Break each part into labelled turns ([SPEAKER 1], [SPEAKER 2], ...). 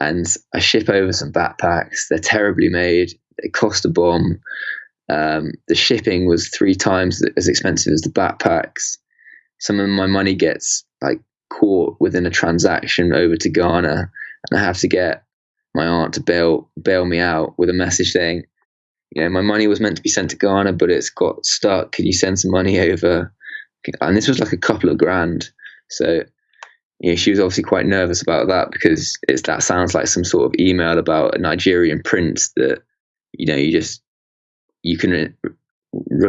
[SPEAKER 1] and I ship over some backpacks. They're terribly made. They cost a bomb. Um, the shipping was three times as expensive as the backpacks. Some of my money gets like caught within a transaction over to Ghana, and I have to get my aunt to bail bail me out with a message saying, you know, my money was meant to be sent to Ghana, but it's got stuck. Can you send some money over? And this was like a couple of grand. So, you know, she was obviously quite nervous about that because it's that sounds like some sort of email about a Nigerian prince that, you know, you just you can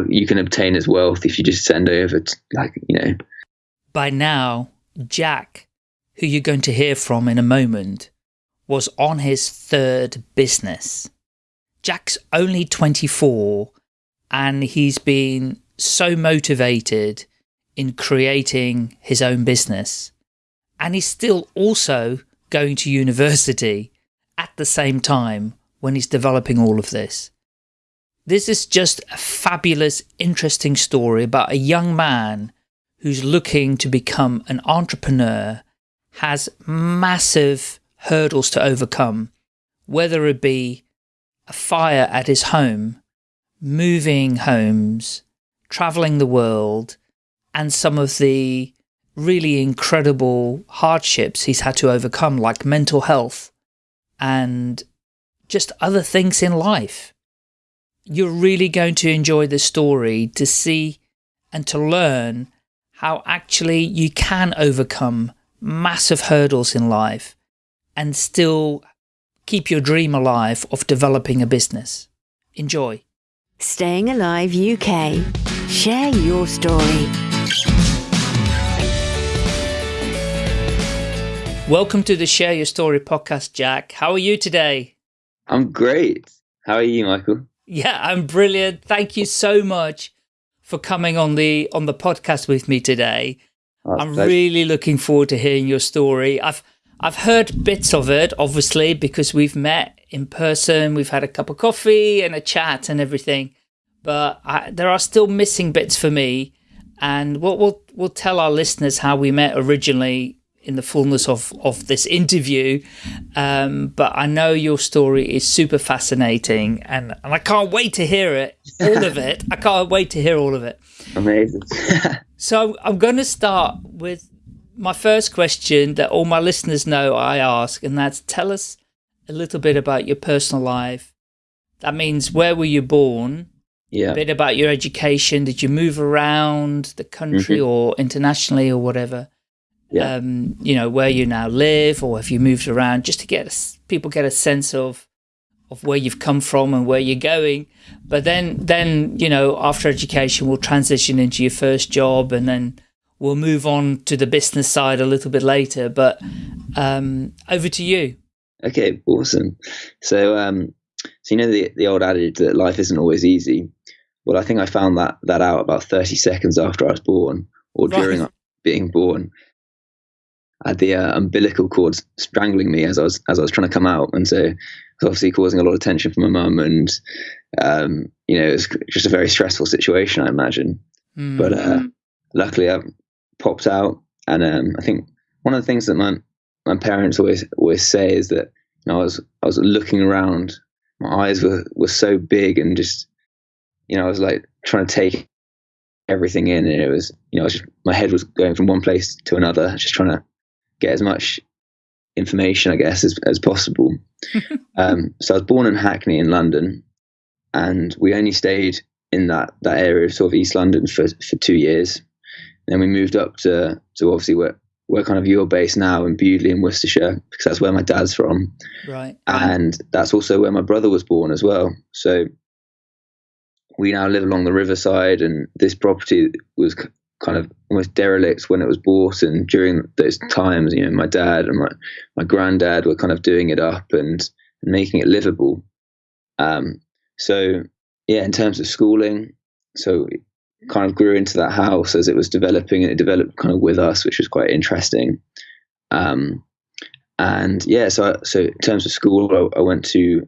[SPEAKER 1] you can obtain as wealth if you just send over, to, like you know.
[SPEAKER 2] By now, Jack, who you're going to hear from in a moment, was on his third business. Jack's only 24 and he's been so motivated in creating his own business. And he's still also going to university at the same time when he's developing all of this. This is just a fabulous, interesting story about a young man who's looking to become an entrepreneur, has massive hurdles to overcome, whether it be a fire at his home, moving homes, traveling the world, and some of the really incredible hardships he's had to overcome, like mental health and just other things in life. You're really going to enjoy the story to see and to learn how actually you can overcome massive hurdles in life and still keep your dream alive of developing a business. Enjoy.
[SPEAKER 3] Staying Alive UK. Share your story.
[SPEAKER 2] Welcome to the Share Your Story podcast, Jack. How are you today?
[SPEAKER 1] I'm great. How are you, Michael?
[SPEAKER 2] Yeah, I'm brilliant. Thank you so much for coming on the on the podcast with me today. Oh, I'm really looking forward to hearing your story. I've I've heard bits of it, obviously, because we've met in person, we've had a cup of coffee and a chat and everything. But I, there are still missing bits for me. And we'll, we'll, we'll tell our listeners how we met originally in the fullness of, of this interview. Um, but I know your story is super fascinating and, and I can't wait to hear it, all of it. I can't wait to hear all of it.
[SPEAKER 1] Amazing.
[SPEAKER 2] so I'm going to start with my first question that all my listeners know I ask, and that's tell us a little bit about your personal life. That means where were you born?
[SPEAKER 1] Yeah.
[SPEAKER 2] A bit about your education. Did you move around the country mm -hmm. or internationally or whatever?
[SPEAKER 1] Yeah.
[SPEAKER 2] Um, you know, where you now live or have you moved around just to get a, people get a sense of of where you've come from and where you're going. But then, then you know, after education, we'll transition into your first job and then we'll move on to the business side a little bit later, but um, over to you.
[SPEAKER 1] Okay, awesome. So, um, so you know the the old adage that life isn't always easy. Well, I think I found that that out about thirty seconds after I was born, or right. during being born. I had the uh, umbilical cord strangling me as I was as I was trying to come out, and so it was obviously causing a lot of tension for my mum, and um, you know it was just a very stressful situation, I imagine. Mm. But uh, luckily, I popped out. And um, I think one of the things that my my parents always always say is that you know, I was I was looking around, my eyes were were so big and just you know I was like trying to take everything in, and it was you know just, my head was going from one place to another, just trying to get as much information, I guess, as as possible. um, so I was born in Hackney in London, and we only stayed in that that area of sort of East London for for two years. Then we moved up to to obviously where where kind of you're based now in Bewdley in Worcestershire because that's where my dad's from.
[SPEAKER 2] Right.
[SPEAKER 1] And that's also where my brother was born as well. So we now live along the riverside, and this property was kind of almost derelict when it was bought. And during those times, you know, my dad and my my granddad were kind of doing it up and, making it livable. Um, so yeah, in terms of schooling, so it kind of grew into that house as it was developing and it developed kind of with us, which was quite interesting. Um, and yeah, so so in terms of school, I, I, went to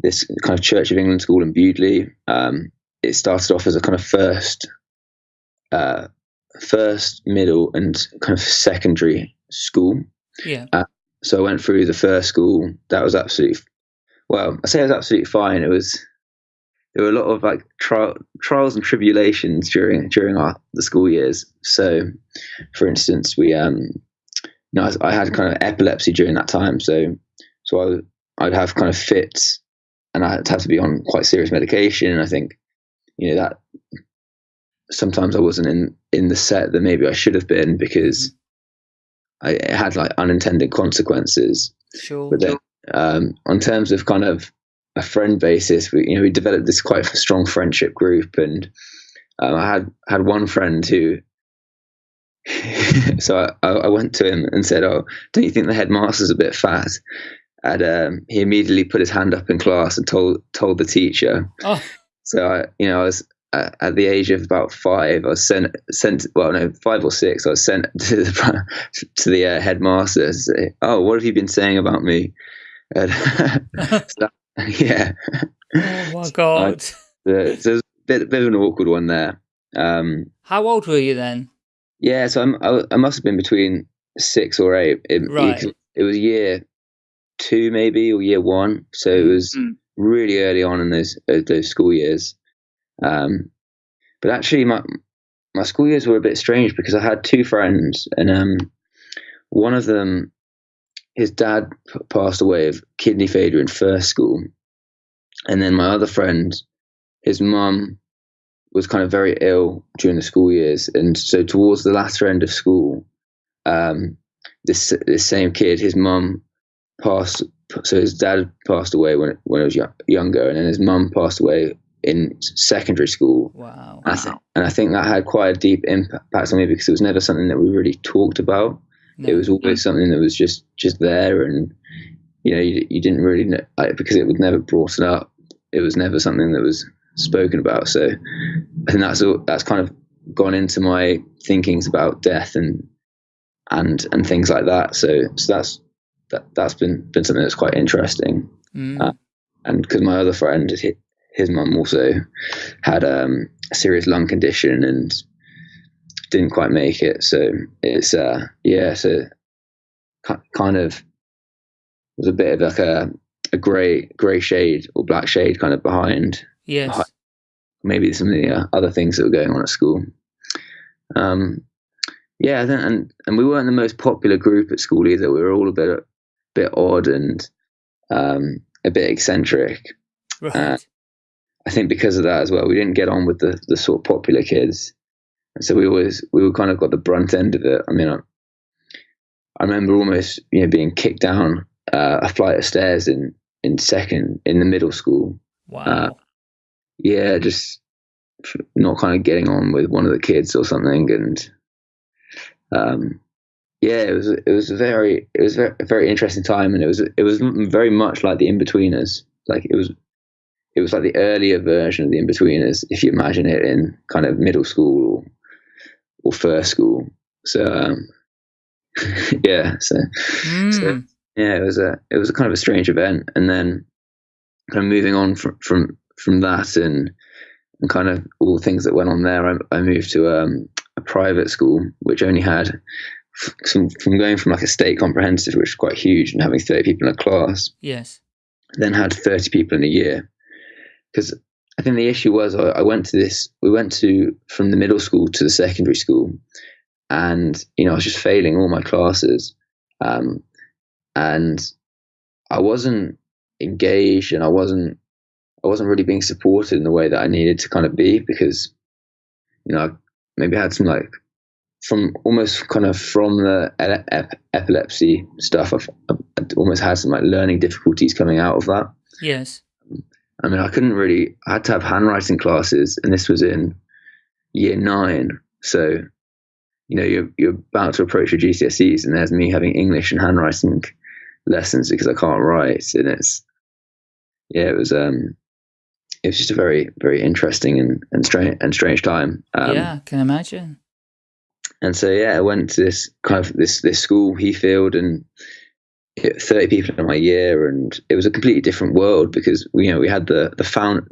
[SPEAKER 1] this kind of Church of England school in Bewdley. Um, it started off as a kind of first, uh, first, middle, and kind of secondary school.
[SPEAKER 2] Yeah. Uh,
[SPEAKER 1] so I went through the first school. That was absolutely well. I say it was absolutely fine. It was there were a lot of like tri- trials and tribulations during during our the school years. So, for instance, we um, you know, I, I had kind of epilepsy during that time. So, so I I'd have kind of fits, and I had to have to be on quite serious medication. And I think, you know, that sometimes I wasn't in in the set that maybe I should have been because I it had like unintended consequences.
[SPEAKER 2] Sure.
[SPEAKER 1] But then, um, on terms of kind of a friend basis, we you know we developed this quite strong friendship group, and um, I had had one friend who. so I, I went to him and said, "Oh, don't you think the headmaster's a bit fat?" And um, he immediately put his hand up in class and told told the teacher.
[SPEAKER 2] Oh,
[SPEAKER 1] So I, you know, I was uh, at the age of about five. I was sent sent well, no, five or six. I was sent to the to the uh, headmaster. To say, oh, what have you been saying about me? And so, yeah,
[SPEAKER 2] oh my God.
[SPEAKER 1] so there's a bit, bit of an awkward one there. Um,
[SPEAKER 2] How old were you then?
[SPEAKER 1] yeah, so I'm, I, I must have been between six or eight. It,
[SPEAKER 2] Right.
[SPEAKER 1] it, it was year two, maybe, or year one. So it was
[SPEAKER 2] Mm.
[SPEAKER 1] really early on in those uh, those school years. Um, but actually, my my school years were a bit strange because I had two friends, and um, one of them, his dad passed away of kidney failure in first school, and then my other friend, his mum was kind of very ill during the school years, and so towards the latter end of school, um, this this same kid, his mum passed. So his dad passed away when when he was younger, and then his mum passed away in secondary school.
[SPEAKER 2] Wow.
[SPEAKER 1] I thi- and I think that had quite a deep impact on me because it was never something that we really talked about.
[SPEAKER 2] No.
[SPEAKER 1] It was always something that was just just there, and you know, you, you didn't really know like, because it was never brought up. It was never something that was spoken about. So I think that's all, that's kind of gone into my thinkings about death and and and things like that. So so that's that that's been been something that's quite interesting
[SPEAKER 2] Mm.
[SPEAKER 1] uh, and because my other friend, his, mum also had um, a serious lung condition and didn't quite make it. So it's uh, yeah, so kind of was a bit of like a a grey grey shade or black shade kind of behind
[SPEAKER 2] yes.
[SPEAKER 1] maybe some of the uh, other things that were going on at school. Um, yeah, and and we weren't the most popular group at school either. We were all a bit a bit odd and um, a bit eccentric.
[SPEAKER 2] Right.
[SPEAKER 1] uh, I think because of that as well, we didn't get on with the the sort of popular kids, and so we always we were kind of got the brunt end of it. I mean, I, I remember almost you know being kicked down uh, a flight of stairs in in second in the middle school.
[SPEAKER 2] wow.
[SPEAKER 1] uh, Yeah, just not kind of getting on with one of the kids or something, and um, yeah, it was it was a very it was a very, very interesting time, and it was it was very much like the Inbetweeners. Like it was it was like the earlier version of the in-betweeners if you imagine it in kind of middle school or or first school. So um, yeah, so
[SPEAKER 2] Mm.
[SPEAKER 1] yeah, it was a it was a kind of a strange event, and then kind of moving on from from from that and and kind of all the things that went on there. I, I moved to um, a private school which only had some from going from like a state comprehensive, which was quite huge, and having thirty people in a class,
[SPEAKER 2] Yes.
[SPEAKER 1] then had thirty people in a year. Because I think the issue was I, I went to this. We went to from the middle school to the secondary school, and you know I was just failing all my classes, um, and I wasn't engaged, and I wasn't I wasn't really being supported in the way that I needed to kind of be because you know I maybe had some like from almost kind of from the ep- epilepsy stuff I've, I've almost had some like learning difficulties coming out of that.
[SPEAKER 2] Yes.
[SPEAKER 1] I mean, I couldn't really. I had to have handwriting classes, and this was in year nine. So, you know, you're you're about to approach your GCSEs, and there's me having English and handwriting lessons because I can't write, and it's yeah, it was um, it was just a very very interesting and and strange and strange time. Um,
[SPEAKER 2] yeah, I can imagine.
[SPEAKER 1] and so yeah, I went to this kind of this this school, Heathfield, and hit thirty people in my year, and it was a completely different world because you know we had the the found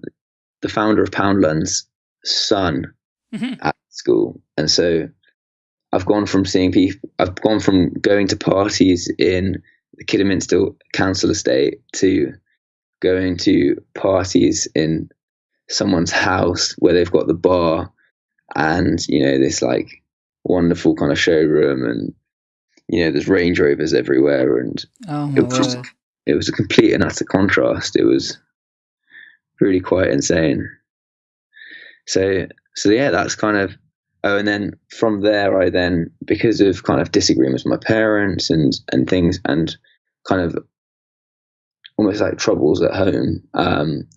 [SPEAKER 1] the founder of Poundland's son
[SPEAKER 2] Mhm.
[SPEAKER 1] at school, and so I've gone from seeing people, I've gone from going to parties in the Kidderminster Council estate to going to parties in someone's house where they've got the bar and you know this like wonderful kind of showroom and you know there's Range Rovers everywhere and
[SPEAKER 2] Oh
[SPEAKER 1] it was just, it was a complete and utter contrast. It was really quite insane. So so yeah, that's kind of oh, and then from there, I then because of kind of disagreements with my parents and and things and kind of almost like troubles at home. Um,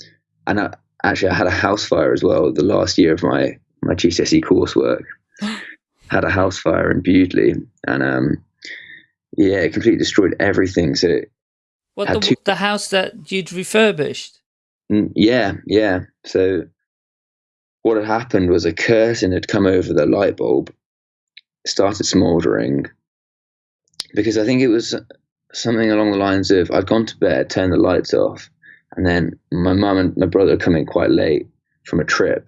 [SPEAKER 1] and I, actually, I had a house fire as well. The last year of my my GCSE coursework had a house fire in Bewdley, and um, yeah, it completely destroyed everything. So
[SPEAKER 2] What
[SPEAKER 1] had
[SPEAKER 2] the, the house that you'd refurbished?
[SPEAKER 1] Mm, Yeah, yeah. So what had happened was a curtain had come over the light bulb, started smouldering, because I think it was something along the lines of I'd gone to bed, turned the lights off, and then my mum and my brother had come in quite late from a trip.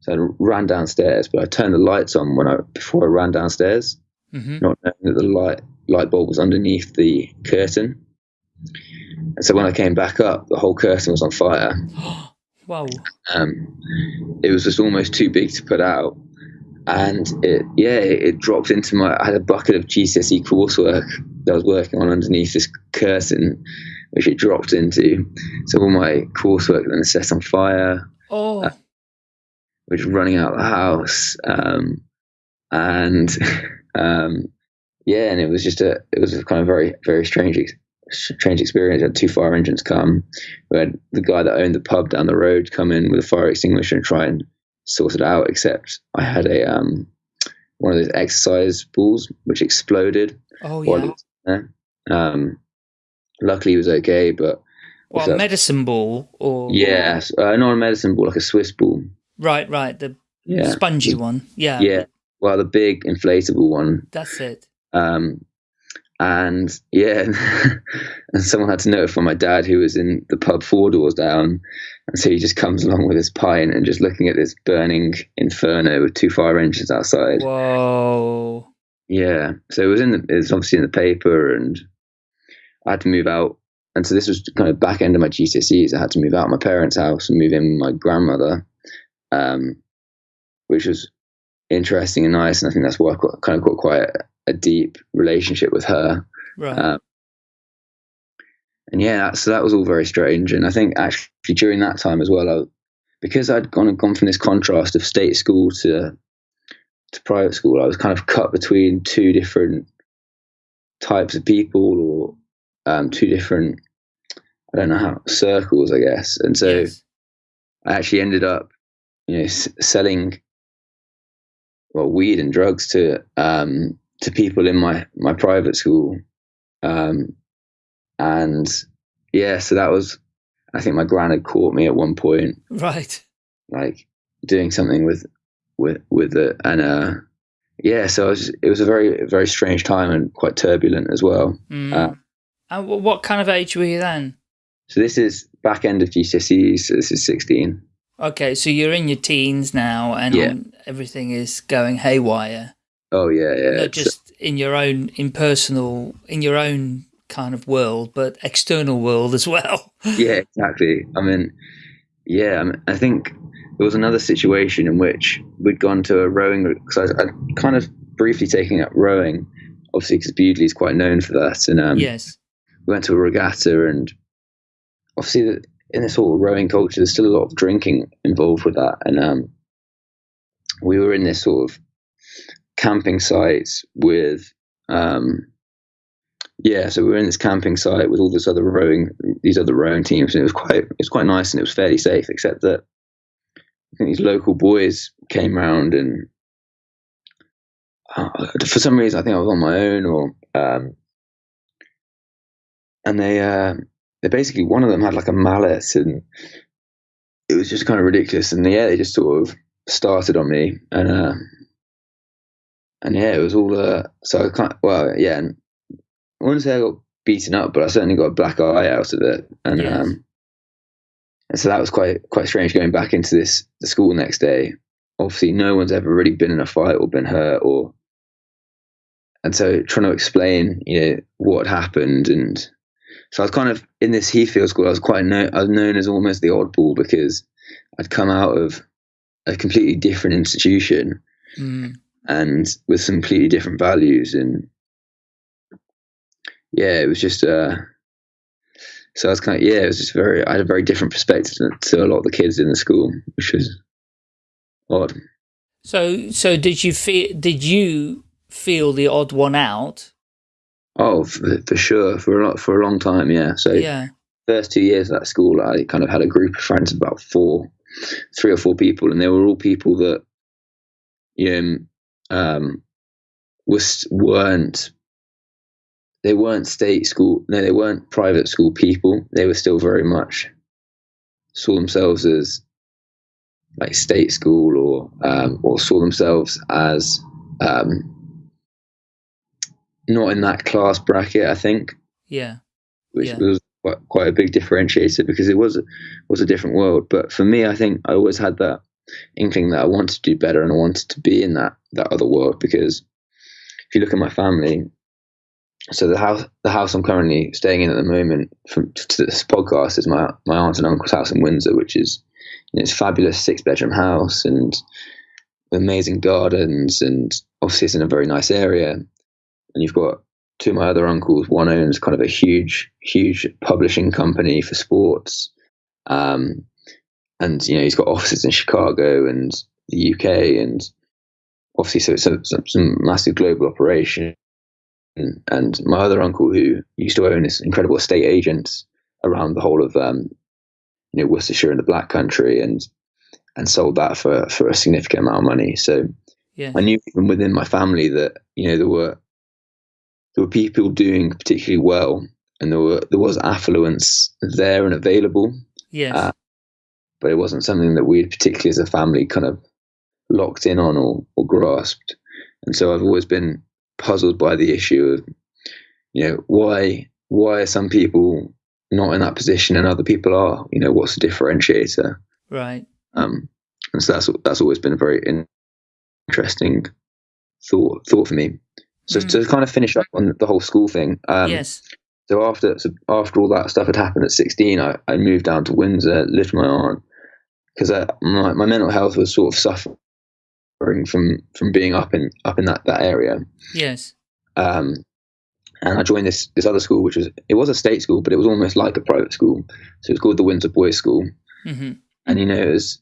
[SPEAKER 1] So I ran downstairs, but I turned the lights on when I before I ran downstairs,
[SPEAKER 2] hmm
[SPEAKER 1] not knowing that the light light bulb was underneath the curtain. And so when I came back up, the whole curtain was on fire.
[SPEAKER 2] wow.
[SPEAKER 1] um, it was just almost too big to put out. And it, yeah, it, dropped into my. I had a bucket of GCSE coursework that I was working on underneath this curtain, which it dropped into. So all my coursework then set on fire,
[SPEAKER 2] Oh,
[SPEAKER 1] which was running out of the house. Um, and um, yeah, and it was just a, it was a kind of very, very strange, strange experience. I had two fire engines come. We had the guy that owned the pub down the road come in with a fire extinguisher and try and sort it out. Except I had a um, one of those exercise balls which exploded
[SPEAKER 2] oh yeah.
[SPEAKER 1] Um, luckily, he was okay, but
[SPEAKER 2] Well,
[SPEAKER 1] that?
[SPEAKER 2] medicine ball or
[SPEAKER 1] yeah, uh, not a medicine ball, like a Swiss ball.
[SPEAKER 2] right, right, the
[SPEAKER 1] Yeah,
[SPEAKER 2] spongy one. Yeah,
[SPEAKER 1] yeah. Well, the big inflatable one
[SPEAKER 2] that's it.
[SPEAKER 1] Um, and yeah, and someone had to notify my dad who was in the pub four doors down. And so he just comes along with his pint and just looking at this burning inferno with two fire engines outside.
[SPEAKER 2] Whoa.
[SPEAKER 1] Yeah. So it was in the, it was obviously in the paper and I had to move out. And so this was kind of back end of my GCSEs. I had to move out of my parents' house and move in with my grandmother, um, which was interesting and nice. And I think that's why I got, kind of got quite a, deep relationship with her.
[SPEAKER 2] Right.
[SPEAKER 1] Um, and yeah, so that was all very strange. And I think actually during that time as well, I, because I'd gone gone from this contrast of state school to to private school, I was kind of cut between two different types of people or um, two different, I don't know how circles, I guess. And so
[SPEAKER 2] yes.
[SPEAKER 1] I actually ended up, you know, s- selling well weed and drugs to um, to people in my my private school, um, and yeah, so that was. I think my gran had caught me at one point,
[SPEAKER 2] Right.
[SPEAKER 1] like doing something with with with the and uh, yeah, so it was, it was a very very strange time and quite turbulent as well.
[SPEAKER 2] Mm.
[SPEAKER 1] Uh,
[SPEAKER 2] and what kind of age were you then?
[SPEAKER 1] So this is back end of GCSEs. So this is sixteen.
[SPEAKER 2] Okay, so you're in your teens now, and
[SPEAKER 1] Yeah.
[SPEAKER 2] everything is going haywire.
[SPEAKER 1] Oh yeah, yeah.
[SPEAKER 2] Not just in your own impersonal, in your own kind of world, but external world as well.
[SPEAKER 1] yeah, exactly. I mean, yeah, I, mean, I think there was another situation in which we'd gone to a rowing because I, I'd kind of briefly taking up rowing, obviously because Bewdley is quite known for that, and um,
[SPEAKER 2] yes.
[SPEAKER 1] we went to a regatta, and obviously in this whole rowing culture, there's still a lot of drinking involved with that, and um, we were in this sort of camping site with. Um, yeah, so we were in this camping site with all this other rowing, these other rowing teams, and it was quite, it was quite nice and it was fairly safe, except that these local boys came round and uh, for some reason I think I was on my own or, um, and they, uh, they basically one of them had like a mallet and it was just kind of ridiculous, and yeah, they just sort of started on me and, uh, and yeah, it was all, uh, so I can't, well, yeah, and I wouldn't say I got beaten up, but I certainly got a black eye out of it, and
[SPEAKER 2] Yes.
[SPEAKER 1] um, and so that was quite quite strange going back into this the school next day. Obviously, no one's ever really been in a fight or been hurt or and so trying to explain, you know, what happened, and so I was kind of in this Heathfield school. I was quite known. I was known as almost the oddball because I'd come out of a completely different institution
[SPEAKER 2] Mm.
[SPEAKER 1] And with some completely different values, and yeah, it was just. uh so I was kind of yeah, it was just very. I had a very different perspective to, a lot of the kids in the school, which was odd.
[SPEAKER 2] So, so did you feel? Did you feel the odd one out?
[SPEAKER 1] Oh, for, for sure, for a lot, for a long time, yeah. So
[SPEAKER 2] Yeah.
[SPEAKER 1] first two years at that school, I kind of had a group of friends, about four, three or four people, and they were all people that, you know, um, was weren't they weren't state school, no, they weren't private school people. They were still very much saw themselves as like state school, or um, or saw themselves as um, not in that class bracket. I think
[SPEAKER 2] Yeah.
[SPEAKER 1] which
[SPEAKER 2] Yeah.
[SPEAKER 1] was quite, quite a big differentiator because it was was a different world. But for me, I think I always had that inkling that I wanted to do better and I wanted to be in that that other world because if you look at my family, so the house the house I'm currently staying in at the moment from to this podcast is my my aunt and uncle's house in Windsor, which is you know, it's fabulous six bedroom house and amazing gardens and obviously it's in a very nice area and you've got two of my other uncles. One owns kind of a huge, huge publishing company for sports, um, and you know he's got offices in Chicago and the UK, and obviously so it's a, some, some massive global operation. And, and my other uncle, who used to own this incredible estate agents around the whole of um, you know Worcestershire and the Black Country, and and sold that for for a significant amount of money. So
[SPEAKER 2] Yeah.
[SPEAKER 1] I knew even within my family that you know there were there were people doing particularly well, and there were there was affluence there and available,
[SPEAKER 2] Yes.
[SPEAKER 1] uh, but it wasn't something that we had particularly as a family kind of locked in on or, or grasped. And so I've always been puzzled by the issue of you know why why are some people not in that position and other people are? You know what's the differentiator?
[SPEAKER 2] right.
[SPEAKER 1] Um, and so that's that's always been a very in- interesting thought thought for me. So
[SPEAKER 2] Mm.
[SPEAKER 1] to kind of finish up on the whole school thing. Um,
[SPEAKER 2] yes.
[SPEAKER 1] So after so after all that stuff had happened at 16, I, I moved down to Windsor, lived with my aunt because my my mental health was sort of suffering from from being up in up in that that area.
[SPEAKER 2] Yes.
[SPEAKER 1] Um, and I joined this this other school, which was it was a state school, but it was almost like a private school. So it was called the Windsor Boys School
[SPEAKER 2] hmm
[SPEAKER 1] and you know it was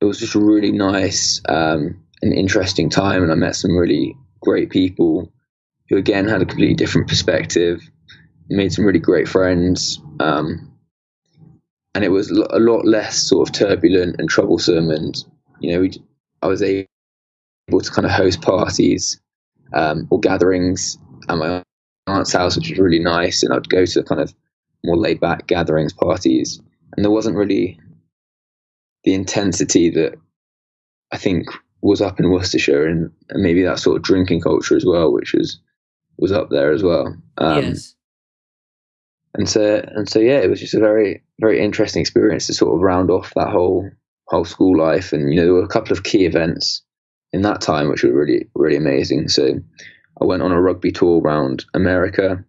[SPEAKER 1] it was just a really nice um, and interesting time, and I met some really great people who again had a completely different perspective, made some really great friends, um, and it was a lot less sort of turbulent and troublesome, and you know I was able to kind of host parties um, or gatherings at my aunt's house, which was really nice, and I'd go to kind of more laid back gatherings, parties, and there wasn't really the intensity that I think was up in Worcestershire and, and maybe that sort of drinking culture as well, which was was up there as well. Um,
[SPEAKER 2] yes.
[SPEAKER 1] And so and so yeah, it was just a very very interesting experience to sort of round off that whole whole school life. And you know, there were a couple of key events in that time which were really really amazing. So I went on a rugby tour around America,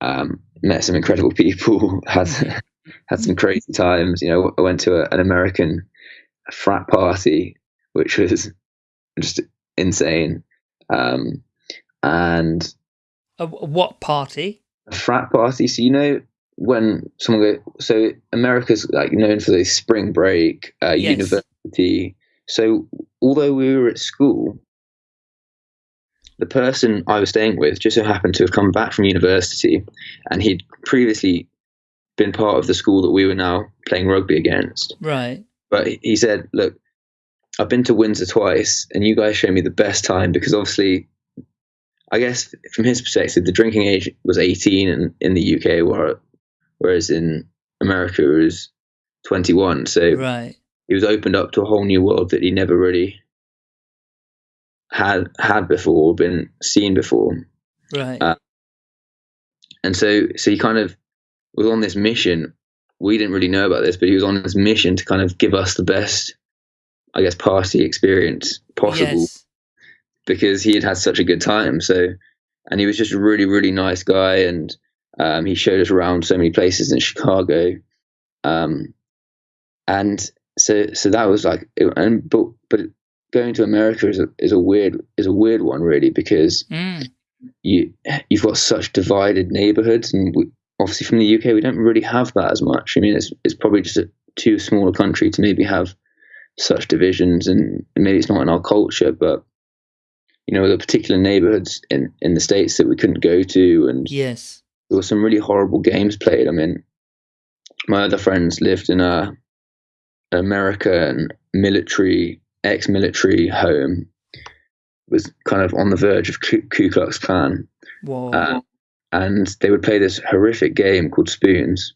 [SPEAKER 1] um, met some incredible people, had had some crazy times. You know, I went to a, an American frat party, which was just insane. Um, and
[SPEAKER 2] what party?
[SPEAKER 1] Frat party. So you know when someone go, so America's like known for the spring break, uh,
[SPEAKER 2] Yes.
[SPEAKER 1] university. So although we were at school, the person I was staying with just so happened to have come back from university, and he'd previously been part of the school that we were now playing rugby against.
[SPEAKER 2] Right.
[SPEAKER 1] But he said, "Look, I've been to Windsor twice, and you guys show me the best time because obviously, I guess from his perspective, the drinking age was 18 in, in the UK, whereas in America it was 21. So
[SPEAKER 2] Right.
[SPEAKER 1] he was opened up to a whole new world that he never really had had before, been seen before.
[SPEAKER 2] Right.
[SPEAKER 1] Uh, And so, so he kind of was on this mission. We didn't really know about this, but he was on this mission to kind of give us the best, I guess, party experience possible
[SPEAKER 2] Yes.
[SPEAKER 1] Because he had had such a good time. So and he was just a really really nice guy, and um, he showed us around so many places in Chicago, um, and so so that was like, and but but going to America is a is a weird is a weird one really because
[SPEAKER 2] Mm.
[SPEAKER 1] you you've got such divided neighborhoods, and we, obviously from the UK we don't really have that as much. I mean, it's it's probably just a too small a country to maybe have such divisions, and maybe it's not in our culture, but you know, the particular neighborhoods in in the states that we couldn't go to, and
[SPEAKER 2] Yes.
[SPEAKER 1] there were some really horrible games played. I mean, my other friends lived in a American military, ex-military home, was kind of on the verge of Ku, Ku Klux Klan, uh, and they would play this horrific game called Spoons,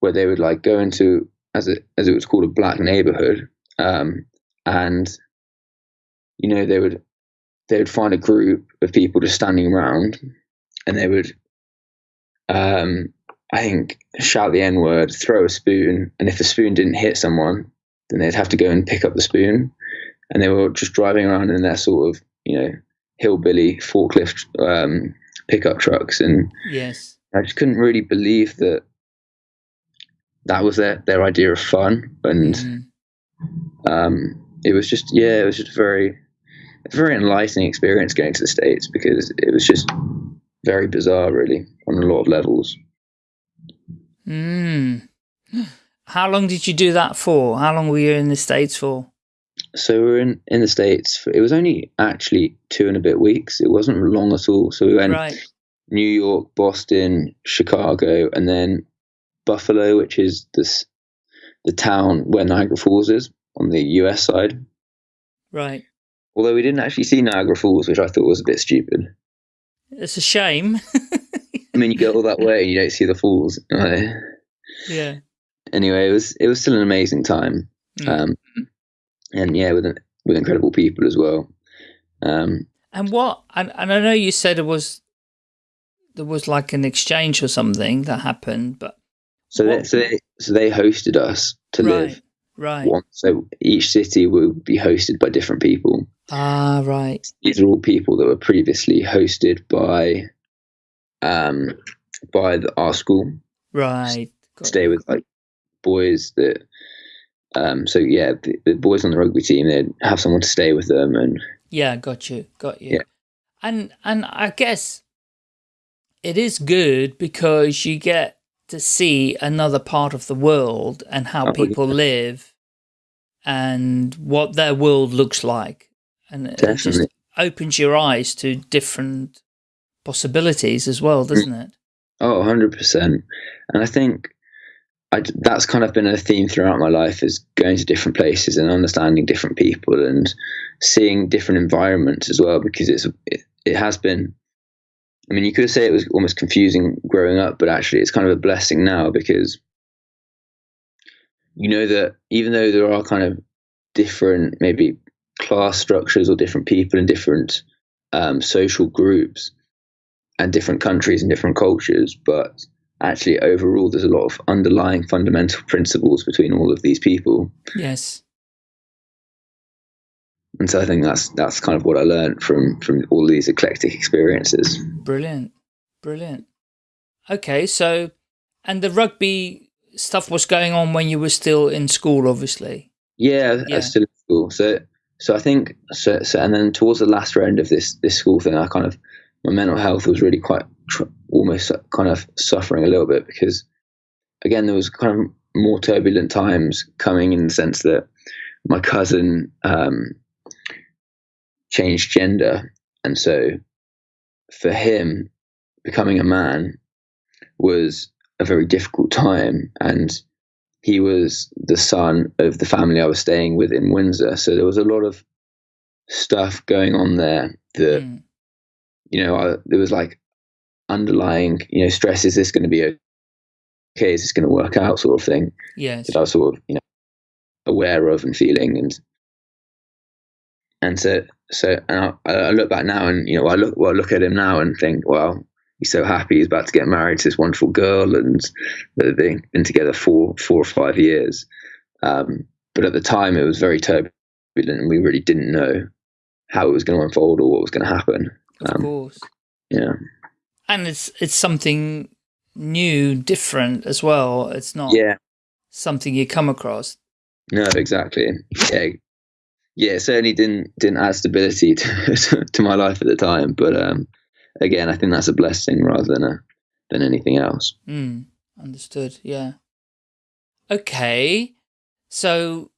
[SPEAKER 1] where they would like go into as it as it was called a black neighborhood, um, and you know they would they would find a group of people just standing around, and they would, um, I think, shout the N word, throw a spoon, and if the spoon didn't hit someone, then they'd have to go and pick up the spoon, and they were just driving around in their sort of you know hillbilly forklift um, pickup trucks, and
[SPEAKER 2] yes.
[SPEAKER 1] I just couldn't really believe that that was their their idea of fun, and
[SPEAKER 2] Mm.
[SPEAKER 1] um, it was just yeah, it was just very very enlightening experience going to the states because it was just very bizarre, really, on a lot of levels.
[SPEAKER 2] Mm. How long did you do that for? How long were you in the States for?
[SPEAKER 1] So we were in in the states. For, it was only actually two and a bit weeks. It wasn't long at all. So we went
[SPEAKER 2] Right.
[SPEAKER 1] New York, Boston, Chicago, and then Buffalo, which is this the town where Niagara Falls is on the U.S. side.
[SPEAKER 2] Right.
[SPEAKER 1] Although we didn't actually see Niagara Falls, which I thought was a bit stupid.
[SPEAKER 2] It's a shame.
[SPEAKER 1] I mean, you go all that way and you don't see the falls. Uh,
[SPEAKER 2] yeah.
[SPEAKER 1] anyway, it was it was still an amazing time,
[SPEAKER 2] Mm.
[SPEAKER 1] um, and yeah, with with incredible people as well. Um,
[SPEAKER 2] And what? And, and I know you said it was there was like an exchange or something that happened, but
[SPEAKER 1] so they, so they so they hosted us to
[SPEAKER 2] right,
[SPEAKER 1] live.
[SPEAKER 2] right.
[SPEAKER 1] So each city would be hosted by different people.
[SPEAKER 2] Ah, right.
[SPEAKER 1] These are all people that were previously hosted by um, by the, our school.
[SPEAKER 2] Right. Got
[SPEAKER 1] stay
[SPEAKER 2] it.
[SPEAKER 1] with like boys that um so yeah the, the boys on the rugby team they'd have someone to stay with them and
[SPEAKER 2] Yeah, got you, got you.
[SPEAKER 1] Yeah.
[SPEAKER 2] And and I guess it is good because you get to see another part of the world and how
[SPEAKER 1] Oh,
[SPEAKER 2] people live and what their world looks like. And it just
[SPEAKER 1] Definitely.
[SPEAKER 2] opens your eyes to different possibilities as well, doesn't it?
[SPEAKER 1] oh 100% and i think I, that's kind of been a theme throughout my life is going to different places and understanding different people and seeing different environments as well because it's it, it has been i mean you could say it was almost confusing growing up but actually it's kind of a blessing now because you know that even though there are kind of different maybe class structures or different people in different um, social groups and different countries and different cultures, but actually overall there's a lot of underlying fundamental principles between all of these people.
[SPEAKER 2] Yes.
[SPEAKER 1] And so I think that's that's kind of what I learned from from all these eclectic experiences.
[SPEAKER 2] Brilliant. Brilliant. Okay, so and the rugby stuff was going on when you were still in school, obviously.
[SPEAKER 1] Yeah,
[SPEAKER 2] Yeah.
[SPEAKER 1] I was still in school. So so I think so, so and then towards the last round of this this school thing, I kind of my mental health was really quite tr- almost kind of suffering a little bit because again there was kind of more turbulent times coming in the sense that my cousin um, changed gender, and so for him becoming a man was a very difficult time. And he was the son of the family I was staying with in Windsor. So there was a lot of stuff going on there that,
[SPEAKER 2] Mm.
[SPEAKER 1] you know, I, there was like underlying, you know, stress. Is this going to be okay? Is this going to work out sort of thing
[SPEAKER 2] Yes.
[SPEAKER 1] that I was sort of, you know, aware of and feeling. And, and so, so, and I, I look back now and, you know, I look, well, I look at him now and think, well, he's so happy he's about to get married to this wonderful girl and they've been, together for four or five years. Um, but at the time it was very turbulent and we really didn't know how it was going to unfold or what was going to happen.
[SPEAKER 2] Of
[SPEAKER 1] Um,
[SPEAKER 2] course.
[SPEAKER 1] Yeah.
[SPEAKER 2] And it's it's something new, different as well. It's not
[SPEAKER 1] Yeah.
[SPEAKER 2] something you come across.
[SPEAKER 1] No, exactly. Yeah. Yeah, it certainly didn't didn't add stability to, to my life at the time. But um, again, I think that's a blessing rather than a than anything else.
[SPEAKER 2] Mm, understood. Yeah. Okay. So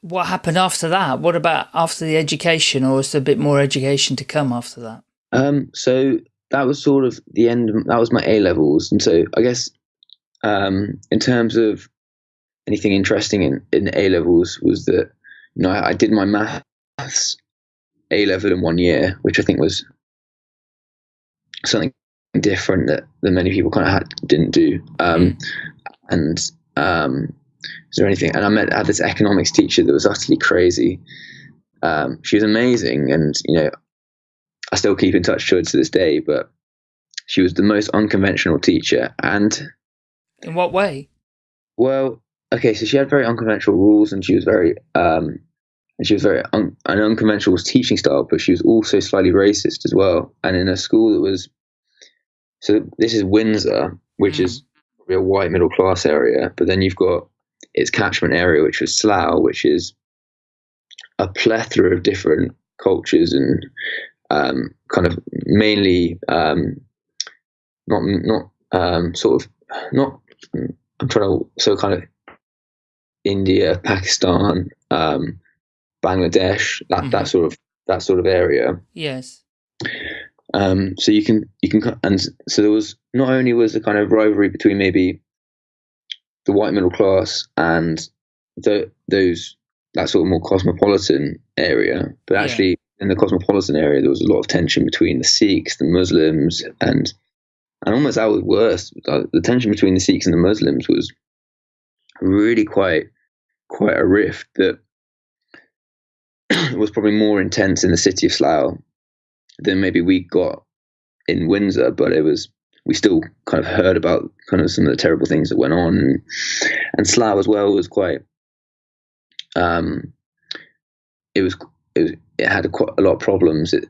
[SPEAKER 2] what happened after that? What about after the education or was there a bit more education to come after that?
[SPEAKER 1] Um, so that was sort of the end. Of, that was my A levels, and so I guess um, in terms of anything interesting in, in A levels was that you know I, I did my maths A level in one year, which I think was something different that, that many people kind of had, didn't do. Um, and um, is there anything? And I met I had this economics teacher that was utterly crazy. Um, she was amazing, and you know, I still keep in touch to her to this day. But she was the most unconventional teacher, and
[SPEAKER 2] In what way?
[SPEAKER 1] well, okay, so she had very unconventional rules, and she was very um, and she was very un- an unconventional teaching style, but she was also slightly racist as well. And in a school that was so this is Windsor, which
[SPEAKER 2] Mm.
[SPEAKER 1] is a white middle class area, but then you've got its catchment area, which was Slough, which is a plethora of different cultures and um, kind of mainly um, not not um, sort of not. I'm trying to so kind of India, Pakistan, um, Bangladesh, that
[SPEAKER 2] Mhm.
[SPEAKER 1] that sort of that sort of area.
[SPEAKER 2] Yes.
[SPEAKER 1] Um, so you can you can and so there was not only was the kind of rivalry between maybe the white middle class and the those that sort of more cosmopolitan area, but
[SPEAKER 2] Yeah.
[SPEAKER 1] actually in the cosmopolitan area there was a lot of tension between the Sikhs, the Muslims, and and almost that was worse. The tension between the Sikhs and the Muslims was really quite quite a rift that was probably more intense in the city of Slough than maybe we got in Windsor, but it was we still kind of heard about kind of some of the terrible things that went on, and, Slough as well was quite. Um, it was it, was, it had a, quite a lot of problems. It,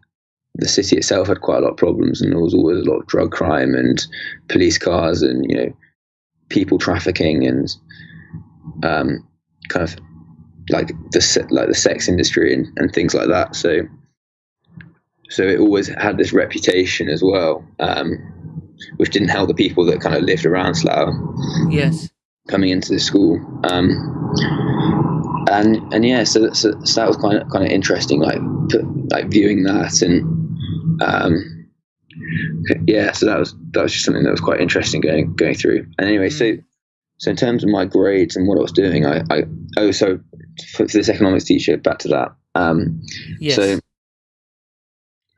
[SPEAKER 1] the city itself had quite a lot of problems, and there was always a lot of drug crime and police cars, and you know, people trafficking and um, kind of like the like the sex industry and, and things like that. So so it always had this reputation as well, um, which didn't help the people that kind of lived around Slough
[SPEAKER 2] Yes.
[SPEAKER 1] coming into the school. Um, and and yeah, so, so, so that was kind of kind of interesting, like like viewing that and um, yeah, so that was that was just something that was quite interesting going going through. And anyway, so so in terms of my grades and what I was doing, I, I oh so for, this economics teacher, back to that. Um,
[SPEAKER 2] Yes.
[SPEAKER 1] so,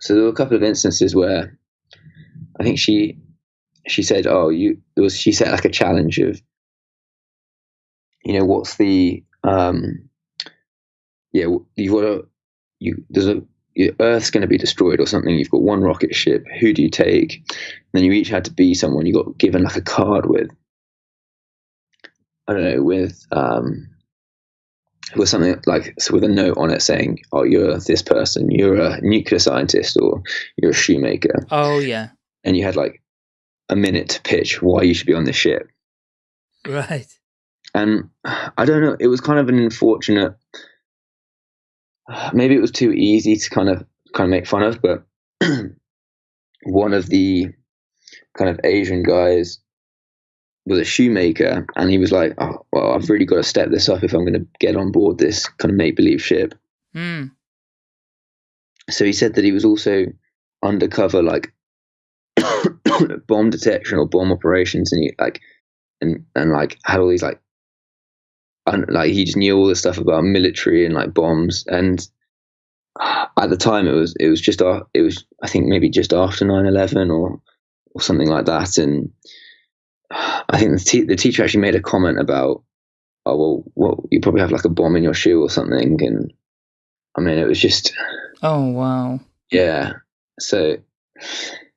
[SPEAKER 1] so there were a couple of instances where I think she she said, "Oh, you." There was she set like a challenge of, you know, what's the um, yeah, you've got to you there's a your Earth's going to be destroyed or something. You've got one rocket ship. Who do you take? And then you each had to be someone. You got given like a card with, I don't know, with um, with something like so with a note on it saying, "Oh, you're this person. You're a nuclear scientist, or you're a shoemaker,"
[SPEAKER 2] oh yeah.
[SPEAKER 1] and you had like a minute to pitch why you should be on this ship.
[SPEAKER 2] Right.
[SPEAKER 1] And I don't know. It was kind of an unfortunate. Maybe it was too easy to kind of kind of make fun of, but one of the kind of Asian guys was a shoemaker, and he was like, "Oh, well, I've really got to step this up if I'm going to get on board this kind of make believe ship."
[SPEAKER 2] Hmm.
[SPEAKER 1] so he said that he was also undercover like bomb detection or bomb operations and he like and and like had all these like un, like he just knew all this stuff about military and like bombs and at the time it was it was just it was I think maybe just after 9/11 or or something like that and I think the, te- the teacher actually made a comment about oh well well you probably have like a bomb in your shoe or something and I mean it was just
[SPEAKER 2] Oh wow.
[SPEAKER 1] yeah so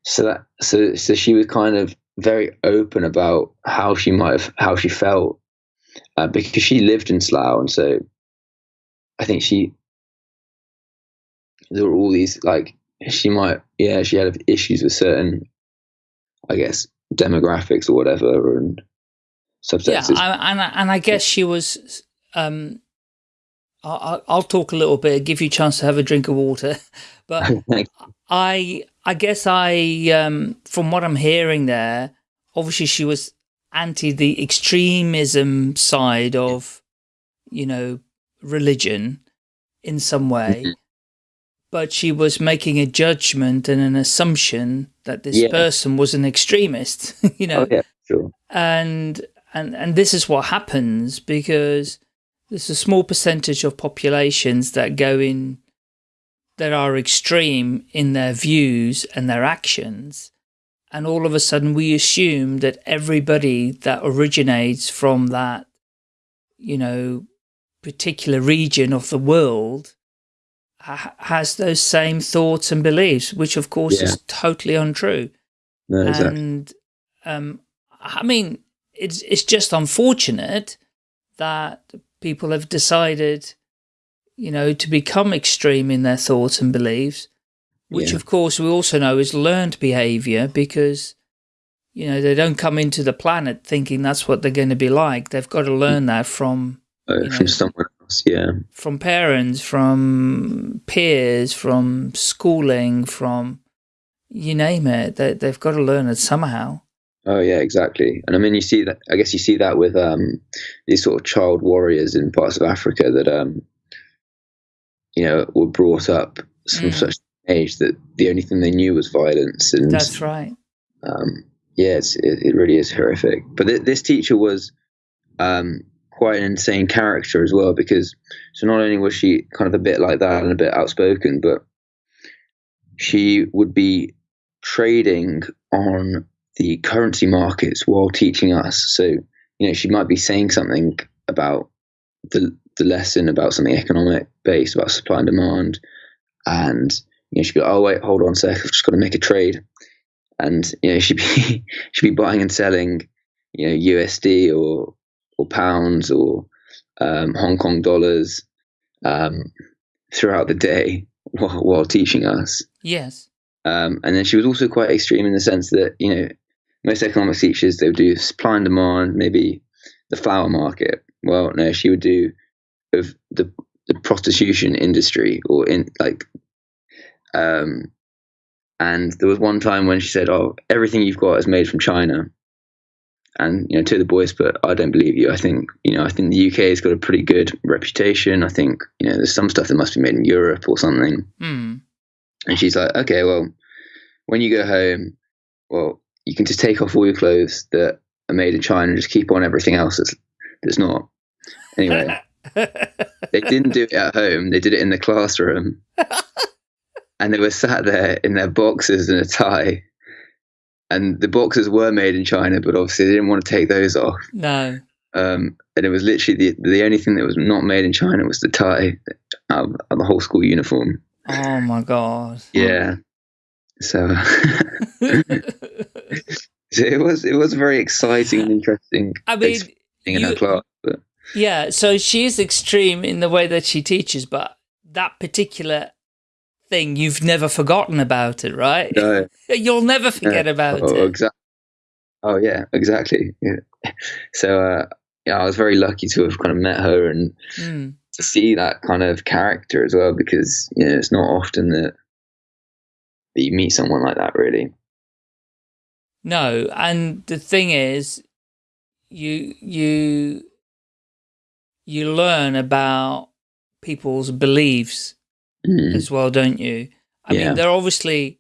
[SPEAKER 1] so that so so she was kind of very open about how she might have how she felt uh, because she lived in Slough and so I think she there were all these like she might, yeah, she had issues with certain, I guess, demographics or whatever, and subsexes.
[SPEAKER 2] Yeah, I, and and I guess she was. Um, I'll, I'll talk a little bit, give you a chance to have a drink of water, but I I guess I um, from what I'm hearing there, obviously she was anti the extremism side of, you know, religion in some way. But she was making a judgment and an assumption that this yeah. person was an extremist, you know.
[SPEAKER 1] Oh, yeah, sure.
[SPEAKER 2] And and and this is what happens because there's a small percentage of populations that go in that are extreme in their views and their actions and all of a sudden we assume that everybody that originates from that you know particular region of the world has those same thoughts and beliefs which of course yeah. is totally untrue
[SPEAKER 1] no, exactly.
[SPEAKER 2] and um i mean it's it's just unfortunate that people have decided you know to become extreme in their thoughts and beliefs which yeah. of course we also know is learned behavior because you know they don't come into the planet thinking that's what they're going to be like they've got to mm. learn that from
[SPEAKER 1] uh, know, from somewhere yeah
[SPEAKER 2] from parents from peers from schooling from you name it they, they've got to learn it somehow
[SPEAKER 1] oh yeah exactly and i mean you see that i guess you see that with um these sort of child warriors in parts of africa that um you know were brought up from mm. such age that the only thing they knew was violence. And
[SPEAKER 2] that's right.
[SPEAKER 1] Um, yeah, it, it, really is horrific. But th this teacher was um, quite an insane character as well because so not only was she kind of a bit like that and a bit outspoken, but she would be trading on the currency markets while teaching us. So you know, she might be saying something about the the lesson about something economic based about supply and demand, and you know, she'd be like, oh wait, hold on a sec, I've just got to make a trade, and you know she'd be she'd be buying and selling, you know, USD or or pounds or um, Hong Kong dollars um, throughout the day while, while teaching us.
[SPEAKER 2] Yes.
[SPEAKER 1] Um, and then she was also quite extreme in the sense that you know most economics teachers they would do supply and demand, maybe the flower market. Well, no, she would do of the the prostitution industry or in like um, and there was one time when she said, "Oh, everything you've got is made from China." And you know, to the boys, but I don't believe you. I think you know, I think the UK has got a pretty good reputation. I think you know, there's some stuff that must be made in Europe or something.
[SPEAKER 2] Mm.
[SPEAKER 1] And she's like, "Okay, well, when you go home, well, you can just take off all your clothes that are made in China and just keep on everything else that's that's not." Anyway, they didn't do it at home. They did it in the classroom. and they were sat there in their boxes and a tie. And the boxes were made in China, but obviously they didn't want to take those off.
[SPEAKER 2] No.
[SPEAKER 1] Um, and it was literally the the only thing that was not made in China was the tie of, of the whole school uniform.
[SPEAKER 2] Oh my god!
[SPEAKER 1] Yeah, so, so it was it was very exciting and interesting.
[SPEAKER 2] I mean,
[SPEAKER 1] in you, her class, but.
[SPEAKER 2] yeah. So she is extreme in the way that she teaches, but that particular thing, you've never forgotten about it, right?
[SPEAKER 1] No.
[SPEAKER 2] You'll never forget about
[SPEAKER 1] oh,
[SPEAKER 2] it.
[SPEAKER 1] Exactly. Oh yeah, exactly. Yeah. So uh, yeah, I was very lucky to have kind of met her and mm. to see that kind of character as well, because you know it's not often that that you meet someone like that, really.
[SPEAKER 2] No, and the thing is, you you you learn about people's beliefs mm. as well, don't you? I yeah. mean, they're obviously,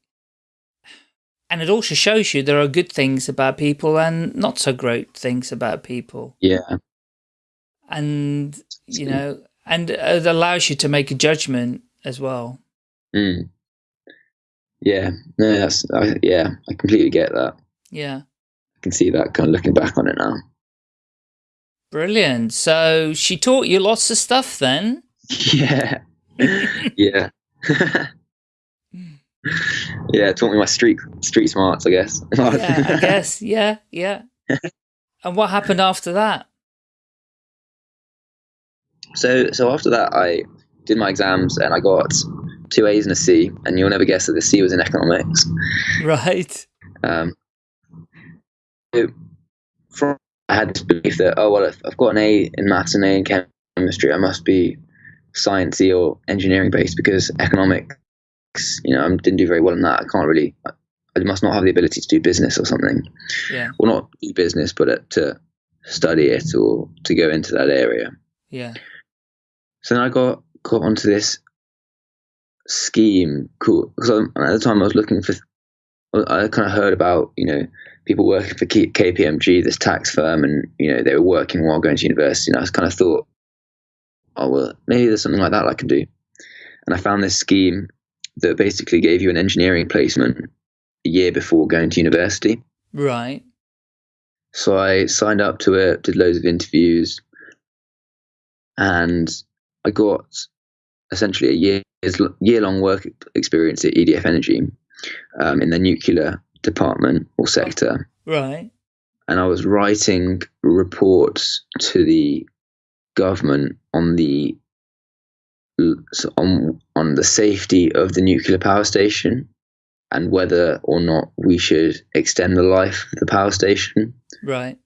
[SPEAKER 2] and it also shows you there are good things about people and not so great things about people.
[SPEAKER 1] Yeah.
[SPEAKER 2] And, you know, and it allows you to make a judgment as well.
[SPEAKER 1] Mm. Yeah, no, that's, I, yeah, I completely get that.
[SPEAKER 2] Yeah.
[SPEAKER 1] I can see that kind of looking back on it now.
[SPEAKER 2] Brilliant. So she taught you lots of stuff then?
[SPEAKER 1] Yeah. Yeah. yeah, it taught me my street street smarts, I guess.
[SPEAKER 2] yeah, I guess. Yeah, yeah. and what happened after that?
[SPEAKER 1] So, so after that, I did my exams and I got two A's and a C, and you'll never guess that the C was in economics.
[SPEAKER 2] Right.
[SPEAKER 1] Um, it, from I had this belief that oh well, if I've got an A in maths and A in chemistry, I must be sciencey or engineering based because economics, you know, I didn't do very well in that. I can't really. I must not have the ability to do business or something.
[SPEAKER 2] Yeah.
[SPEAKER 1] Well, not do business, but uh, to study it or to go into that area.
[SPEAKER 2] Yeah.
[SPEAKER 1] So then I got caught onto this scheme. Cool, because at the time I was looking for. I kind of heard about you know people working for KPMG, this tax firm, and you know they were working while going to university. And I was kind of thought, oh well, maybe there's something like that I can do. And I found this scheme that basically gave you an engineering placement a year before going to university.
[SPEAKER 2] Right.
[SPEAKER 1] So I signed up to it, did loads of interviews, and I got essentially a year's year long work experience at EDF Energy um, in the nuclear department or sector.
[SPEAKER 2] Right.
[SPEAKER 1] And I was writing reports to the government on the on on the safety of the nuclear power station and whether or not we should extend the life of the power station.
[SPEAKER 2] Right.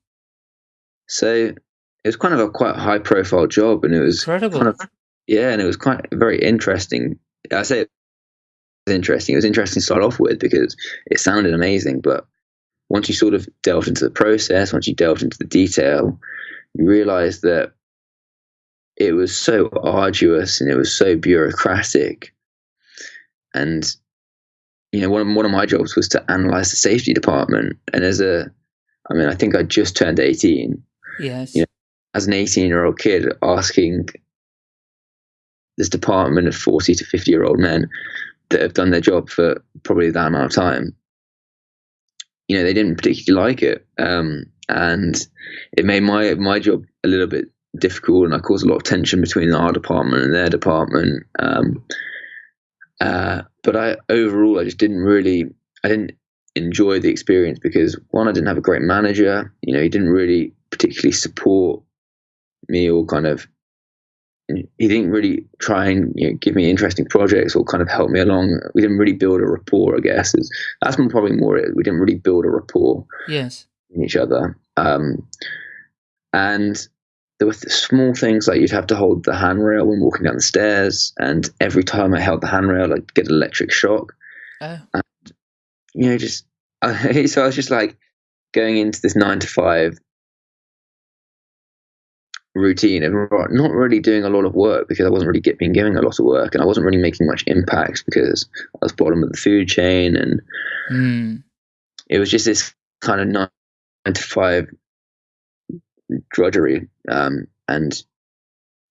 [SPEAKER 1] So it was kind of a quite high profile job and it was
[SPEAKER 2] Incredible.
[SPEAKER 1] kind of yeah, and it was quite very interesting. I say it was interesting. It was interesting to start off with because it sounded amazing, but once you sort of delved into the process, once you delved into the detail, you realised that it was so arduous and it was so bureaucratic. And you know, one of, one of my jobs was to analyze the safety department. And as a, I mean, I think I just turned 18.
[SPEAKER 2] Yes.
[SPEAKER 1] You know, as an 18 year old kid asking this department of 40 to 50 year old men that have done their job for probably that amount of time, you know, they didn't particularly like it. Um, and it made my, my job a little bit difficult and I caused a lot of tension between our department and their department. Um, uh, but I overall, I just didn't really, I didn't enjoy the experience because one, I didn't have a great manager. You know, he didn't really particularly support me or kind of he didn't really try and you know, give me interesting projects or kind of help me along. We didn't really build a rapport, I guess. Is that's probably more it. We didn't really build a rapport
[SPEAKER 2] yes.
[SPEAKER 1] in each other. Um, and there were small things like you'd have to hold the handrail when walking down the stairs, and every time I held the handrail, I'd get an electric shock.
[SPEAKER 2] Oh.
[SPEAKER 1] And, you know, just so I was just like going into this nine to five routine and not really doing a lot of work because I wasn't really get, being given a lot of work and I wasn't really making much impact because I was bottom of the food chain and
[SPEAKER 2] mm.
[SPEAKER 1] it was just this kind of nine to five drudgery. Um, and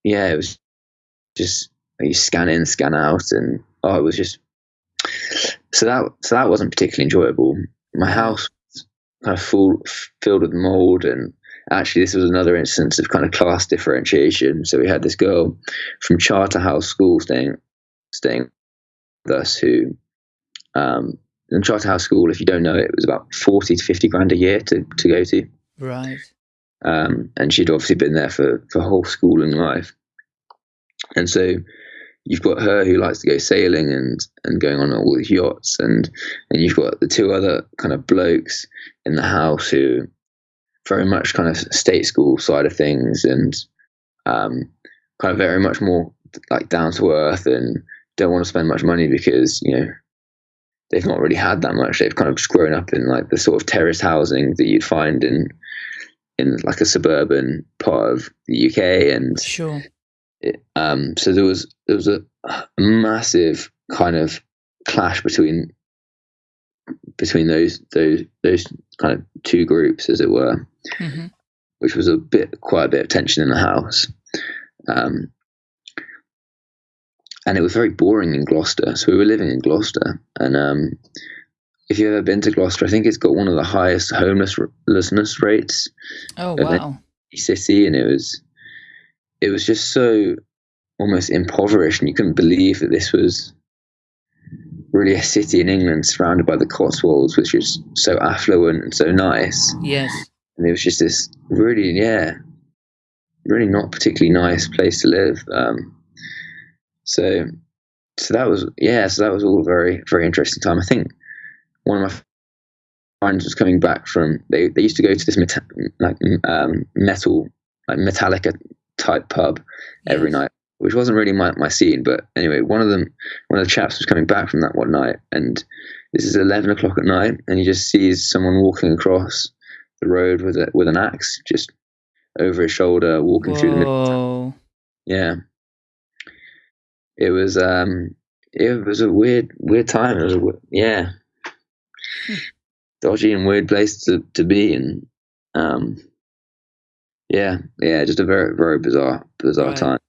[SPEAKER 1] yeah, it was just you scan in, scan out, and oh, it was just so that so that wasn't particularly enjoyable. My house was kind of full filled with mold and actually this was another instance of kind of class differentiation. So we had this girl from Charterhouse School staying staying with us who um in Charterhouse School, if you don't know it, it was about forty to fifty grand a year to, to go to.
[SPEAKER 2] Right.
[SPEAKER 1] Um, and she'd obviously been there for, for whole schooling life. And so you've got her who likes to go sailing and, and going on all these yachts and, and you've got the two other kind of blokes in the house who very much kind of state school side of things and um, kind of very much more like down to earth and don't want to spend much money because you know they've not really had that much. They've kind of just grown up in like the sort of terrace housing that you'd find in in like a suburban part of the UK and
[SPEAKER 2] Sure.
[SPEAKER 1] it, um, so there was there was a, a massive kind of clash between between those those those kind of two groups, as it were,
[SPEAKER 2] hmm
[SPEAKER 1] which was a bit quite a bit of tension in the house. Um, and it was very boring in Gloucester. So we were living in Gloucester, and um, if you've ever been to Gloucester, I think it's got one of the highest homelessness rates
[SPEAKER 2] Oh, wow.
[SPEAKER 1] city, and it was it was just so almost impoverished, and you couldn't believe that this was really a city in England surrounded by the Cotswolds, which is so affluent and so nice.
[SPEAKER 2] Yes.
[SPEAKER 1] And it was just this really, yeah, really not particularly nice place to live. Um, so so that was yeah, so that was all very very interesting time. I think one of my friends was coming back from they, they used to go to this meta, like um, metal like Metallica type pub every night, which wasn't really my, my scene. But anyway, one of them one of the chaps was coming back from that one night, and this is eleven o'clock at night, and he just sees someone walking across the road with a with an axe just over his shoulder, walking through the middle. Yeah. It was um it was a weird weird time. It was a, yeah. Dodgy and weird place to, to be and um yeah, yeah, just a very very bizarre bizarre
[SPEAKER 2] Right.
[SPEAKER 1] time.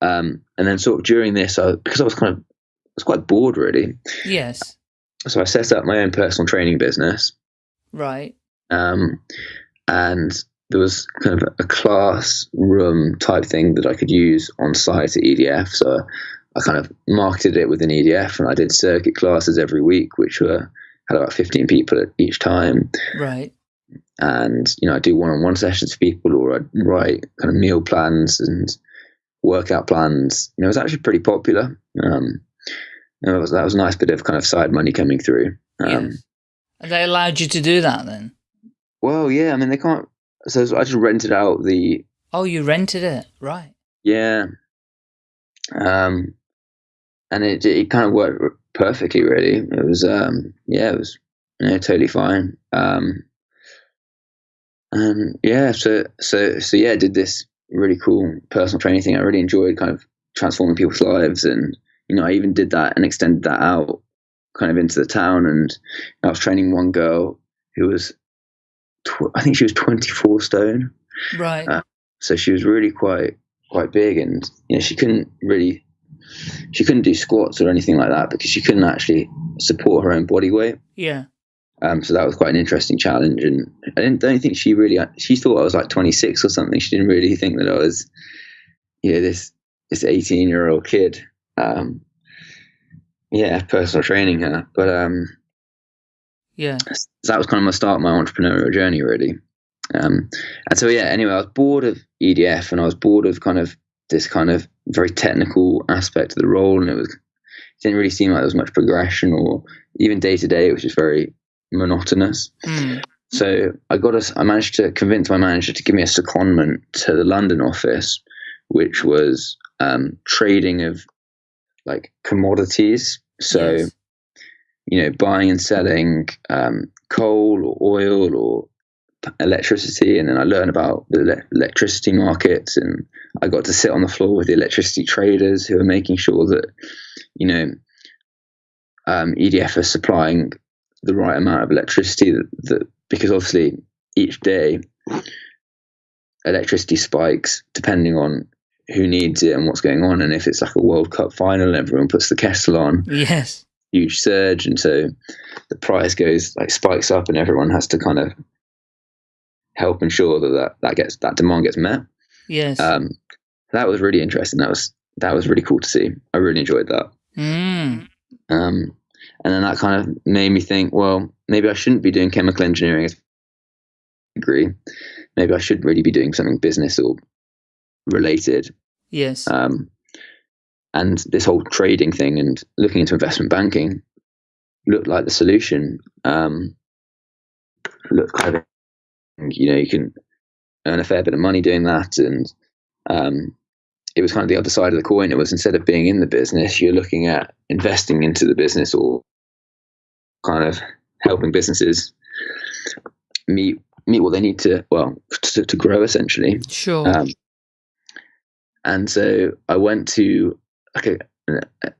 [SPEAKER 1] Um and then sort of during this I because I was kind of I was quite bored really.
[SPEAKER 2] Yes.
[SPEAKER 1] So I set up my own personal training business.
[SPEAKER 2] Right.
[SPEAKER 1] um, and there was kind of a classroom type thing that I could use on site at EDF. So I kind of marketed it within EDF, and I did circuit classes every week, which were had about fifteen people at each time.
[SPEAKER 2] Right.
[SPEAKER 1] And you know, I do one-on-one sessions for people, or I'd write kind of meal plans and workout plans. You know, it was actually pretty popular. Um, and that was that was a nice bit of kind of side money coming through. Um,
[SPEAKER 2] yes. And they allowed you to do that then?
[SPEAKER 1] Well, yeah, I mean they can't. So I just rented out the
[SPEAKER 2] Oh, you rented it. Right.
[SPEAKER 1] yeah, um, and it it kind of worked perfectly. Really, it was um yeah, it was you know, totally fine. Um, and yeah, so so so yeah, did this really cool personal training thing. I really enjoyed kind of transforming people's lives, and you know I even did that and extended that out kind of into the town. And I was training one girl who was tw- I think she was twenty four stone.
[SPEAKER 2] Right.
[SPEAKER 1] Uh, so she was really quite quite big and you know she couldn't really she couldn't do squats or anything like that because she couldn't actually support her own body weight.
[SPEAKER 2] Yeah.
[SPEAKER 1] um, so that was quite an interesting challenge. And i didn't don't think she really she thought i was like 26 or something. She didn't really think that i was you know this this 18 year old kid. Um, yeah personal training her. But um
[SPEAKER 2] Yeah.
[SPEAKER 1] so that was kind of my start of my entrepreneurial journey really. Um, and so yeah anyway i was bored of edf and i was bored of kind of this kind of very technical aspect of the role and it was it didn't really seem like there was much progression or even day to day it was just very monotonous
[SPEAKER 2] Hmm.
[SPEAKER 1] so i got us i managed to convince my manager to give me a secondment to the london office which was um, trading of like commodities so
[SPEAKER 2] Yes.
[SPEAKER 1] you know, buying and selling um, coal or oil or electricity, and then I learned about the ele- electricity markets, and I got to sit on the floor with the electricity traders who are making sure that you know um, EDF are supplying the right amount of electricity that, that because obviously each day electricity spikes depending on who needs it and what's going on and if it's like a world cup final everyone puts the kettle on
[SPEAKER 2] Yes.
[SPEAKER 1] huge surge, and so the price goes like spikes up, and everyone has to kind of help ensure that that, that gets that demand gets met.
[SPEAKER 2] Yes.
[SPEAKER 1] Um, that was really interesting. That was that was really cool to see. I really enjoyed that.
[SPEAKER 2] mm.
[SPEAKER 1] Um, and then that kind of made me think, well, maybe I shouldn't be doing chemical engineering as degree. Maybe I should really be doing something business or related.
[SPEAKER 2] Yes.
[SPEAKER 1] Um, and this whole trading thing and looking into investment banking looked like the solution. Um, looked kind of, you know, you can earn a fair bit of money doing that. And um, it was kind of the other side of the coin. It was instead of being in the business, you're looking at investing into the business or kind of helping businesses meet meet what they need to well to, to grow essentially
[SPEAKER 2] sure.
[SPEAKER 1] um, and so I went to okay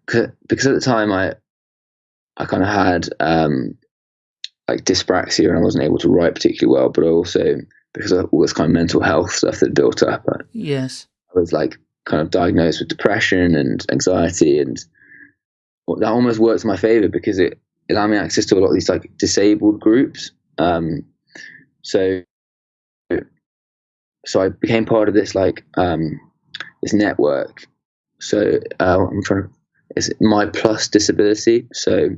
[SPEAKER 1] because at the time I I kind of had um, like dyspraxia and I wasn't able to write particularly well, but also because of all this kind of mental health stuff that built up, I
[SPEAKER 2] yes.
[SPEAKER 1] I was like kind of diagnosed with depression and anxiety, and that almost worked in my favor because it, it allowed me access to a lot of these like disabled groups. Um, so so I became part of this like um, this network. So uh, I'm trying to. It's my plus disability. So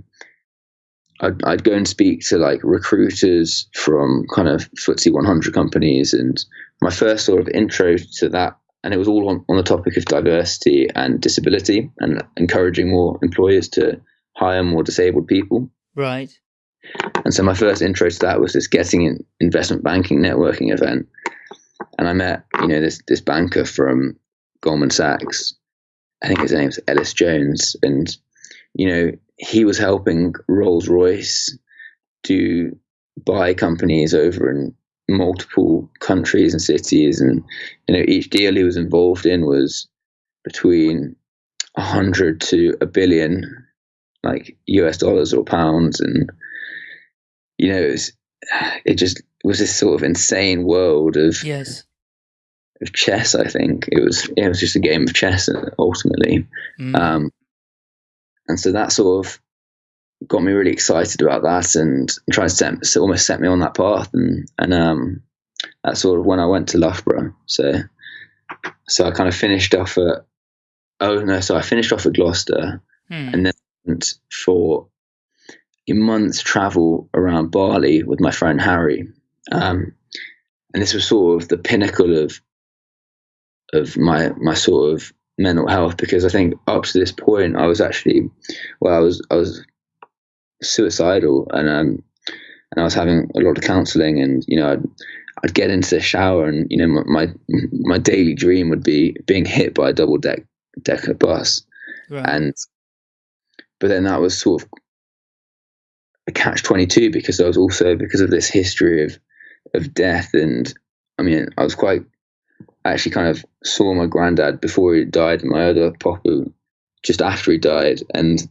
[SPEAKER 1] I'd, I'd go and speak to like recruiters from kind of FTSE 100 companies, and my first sort of intro to that and it was all on, on the topic of diversity and disability and encouraging more employers to hire more disabled people.
[SPEAKER 2] Right.
[SPEAKER 1] And so my first intro to that was this getting an investment banking networking event. And I met, you know, this this banker from Goldman Sachs. I think his name's Ellis Jones. And, you know, he was helping Rolls Royce to buy companies over in multiple countries and cities. And, you know, each deal he was involved in was between a hundred to a billion, like US dollars or pounds. And, you know, it, was, it just was this sort of insane world of
[SPEAKER 2] Yes.
[SPEAKER 1] of chess. I think it was it was just a game of chess ultimately,
[SPEAKER 2] Mm.
[SPEAKER 1] um, and so that sort of got me really excited about that and trying to set almost set me on that path. And and um, that's sort of when I went to Loughborough. So so I kind of finished off at oh no, so I finished off at Gloucester
[SPEAKER 2] Hmm.
[SPEAKER 1] and then for a month's travel around Bali with my friend Harry. Um, and this was sort of the pinnacle of of my my sort of mental health because I think up to this point I was actually well I was I was suicidal and um and I was having a lot of counselling and you know I'd, I'd get into the shower and you know my, my my daily dream would be being hit by a double deck decker bus
[SPEAKER 2] right.
[SPEAKER 1] and but then that was sort of a catch 22 because I was also because of this history of of death and I mean I was quite actually kind of saw my granddad before he died and my other papa just after he died and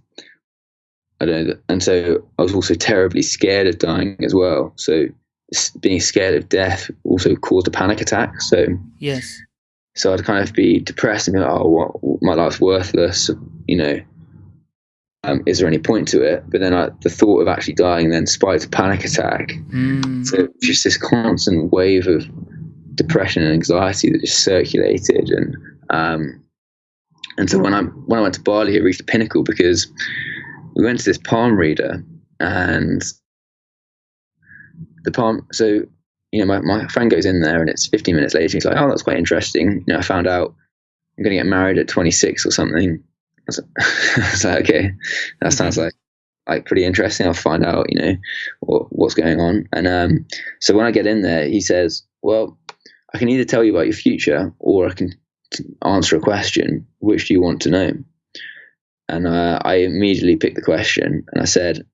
[SPEAKER 1] I don't know and so I was also terribly scared of dying as well so being scared of death also caused a panic attack so
[SPEAKER 2] yes.
[SPEAKER 1] so I'd kind of be depressed and be like, oh, what, my life's worthless. You know, um, is there any point to it? But then I, the thought of actually dying then spiked a panic attack.
[SPEAKER 2] Mm.
[SPEAKER 1] So just this constant wave of depression and anxiety that just circulated. And um, and so when I when I went to Bali, it reached a pinnacle because we went to this palm reader and the palm. So you know, my, my friend goes in there and it's 15 minutes later. He's like, oh, that's quite interesting. You know, I found out I'm going to get married at 26 or something. I was, I was like, okay, that sounds like like pretty interesting. I'll find out, you know, what, what's going on. And um, so when I get in there, he says, well, I can either tell you about your future or I can t- answer a question. Which do you want to know? And uh, I immediately picked the question and I said,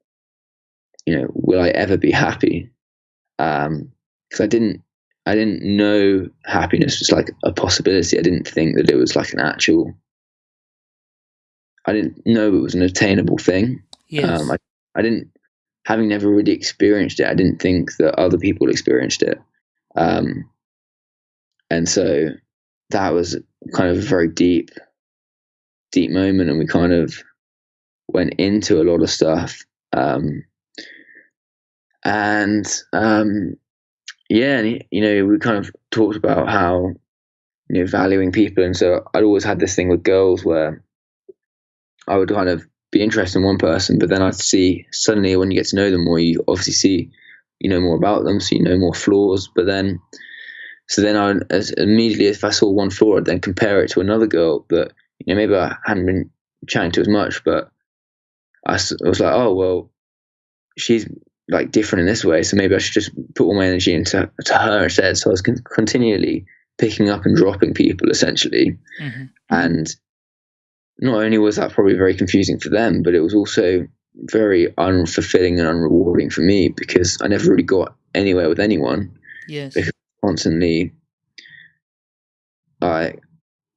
[SPEAKER 1] you know, will I ever be happy? Um, because I didn't I didn't know happiness was like a possibility. I didn't think that it was like an actual. I didn't know it was an attainable thing.
[SPEAKER 2] Yes.
[SPEAKER 1] Um, I, I didn't, having never really experienced it, I didn't think that other people experienced it. Um, and so that was kind of a very deep, deep moment. And we kind of went into a lot of stuff. Um, and, um, yeah, and, you know, we kind of talked about how, you know, valuing people. And so I'd always had this thing with girls where I would kind of be interested in one person, but then I'd see suddenly when you get to know them more, you obviously see you know more about them, so you know more flaws. But then, so then I as immediately if I saw one flaw, I'd then compare it to another girl that you know maybe I hadn't been chatting to as much, but I, was like, oh well, she's like different in this way, so maybe I should just put all my energy into to her instead. So I was con- continually picking up and dropping people essentially
[SPEAKER 2] Mhm.
[SPEAKER 1] and not only was that probably very confusing for them, but it was also very unfulfilling and unrewarding for me because I never really got anywhere with anyone.
[SPEAKER 2] Yes.
[SPEAKER 1] Because- Constantly, I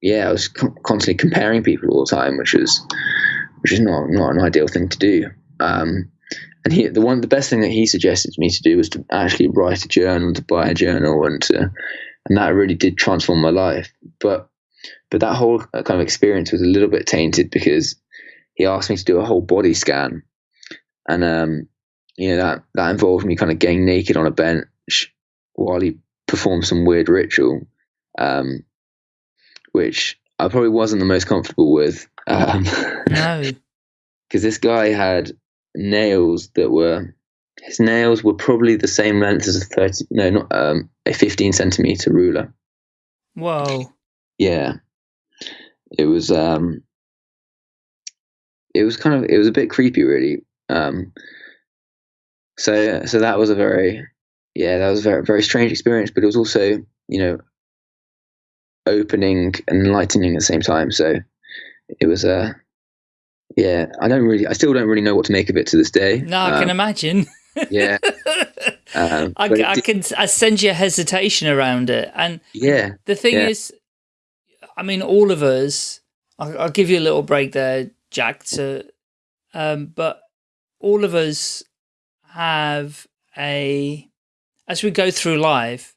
[SPEAKER 1] yeah, I was con- constantly comparing people all the time, which is which is not not an ideal thing to do. Um, and he, the one, the best thing that he suggested to me to do was to actually write a journal, to buy a journal, and to, and that really did transform my life. But but that whole kind of experience was a little bit tainted because he asked me to do a whole body scan, and um, you know that that involved me kind of getting naked on a bench while he performed some weird ritual, um, which I probably wasn't the most comfortable with. Um,
[SPEAKER 2] No.
[SPEAKER 1] because this guy had nails that were his nails were probably the same length as a 30 no not um a 15 centimeter ruler
[SPEAKER 2] Whoa.
[SPEAKER 1] yeah, it was um, it was kind of it was a bit creepy, really. Um, so so that was a very yeah that was a very very strange experience, but it was also you know opening and enlightening at the same time. So it was a uh, yeah. I don't really I still don't really know what to make of it to this day.
[SPEAKER 2] No, I um, can imagine.
[SPEAKER 1] yeah.
[SPEAKER 2] Um, I, I can I send you a hesitation around it, and
[SPEAKER 1] yeah,
[SPEAKER 2] the thing
[SPEAKER 1] yeah.
[SPEAKER 2] is, I mean, all of us. I'll, I'll, give you a little break there, Jack. To, um, but all of us have a as we go through life,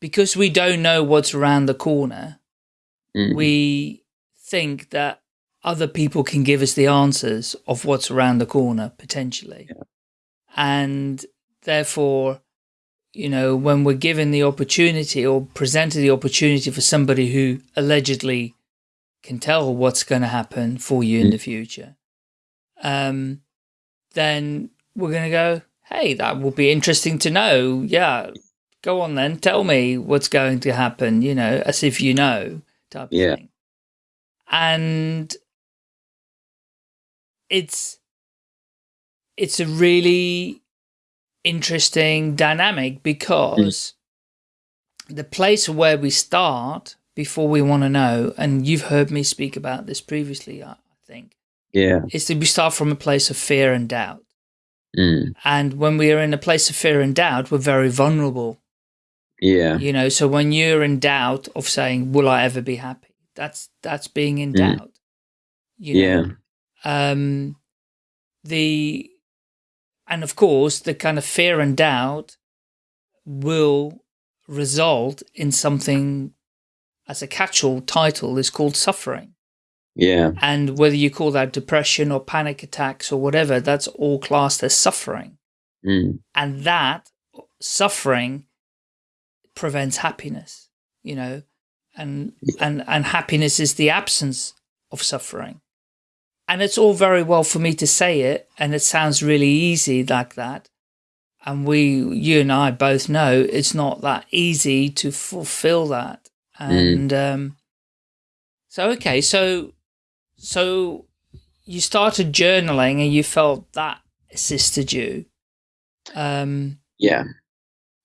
[SPEAKER 2] because we don't know what's around the corner. Mm. We think that other people can give us the answers of what's around the corner potentially. Yeah. And therefore, you know, when we're given the opportunity or presented the opportunity for somebody who allegedly can tell what's going to happen for you in the future, um, then we're going to go, hey, that will be interesting to know. Yeah, go on then, tell me what's going to happen, you know, as if you know type yeah. thing. And it's, it's a really interesting dynamic because mm. the place where we start before we want to know, and you've heard me speak about this previously, I think.
[SPEAKER 1] Yeah.
[SPEAKER 2] Is that we start from a place of fear and doubt.
[SPEAKER 1] Mm.
[SPEAKER 2] And when we are in a place of fear and doubt, we're very vulnerable.
[SPEAKER 1] Yeah.
[SPEAKER 2] You know, so when you're in doubt of saying, will I ever be happy? That's, that's being in mm. doubt. You know? Yeah. Um, the, and of course, the kind of fear and doubt will result in something as a catch-all title is called suffering.
[SPEAKER 1] Yeah.
[SPEAKER 2] And whether you call that depression or panic attacks or whatever, that's all classed as suffering.
[SPEAKER 1] Mm.
[SPEAKER 2] And that suffering prevents happiness, you know, and, and, and happiness is the absence of suffering. And it's all very well for me to say it, and it sounds really easy like that. And we, you and I both know it's not that easy to fulfill that. Mm. And mm. um, so, okay, so, so you started journaling and you felt that assisted you. Um,
[SPEAKER 1] yeah.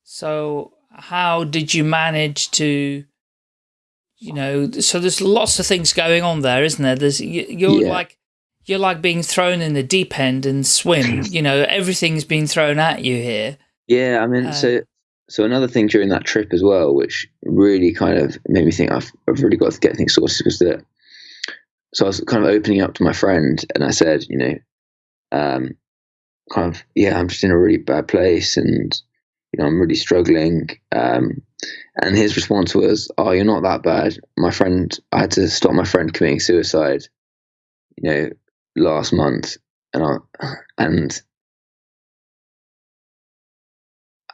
[SPEAKER 2] So how did you manage to, you know, so there's lots of things going on there, isn't there? There's, you're yeah. like, you're like being thrown in the deep end and swim. you know, everything's been thrown at you here.
[SPEAKER 1] Yeah, I mean, uh, so so another thing during that trip as well, which really kind of made me think I've I've really got to get things sorted, was that. So I was kind of opening up to my friend, and I said, you know, um, kind of, yeah, I'm just in a really bad place, and you know, I'm really struggling. Um, and his response was, "Oh, you're not that bad." My friend, I had to stop my friend committing suicide. You know, last month, and I, and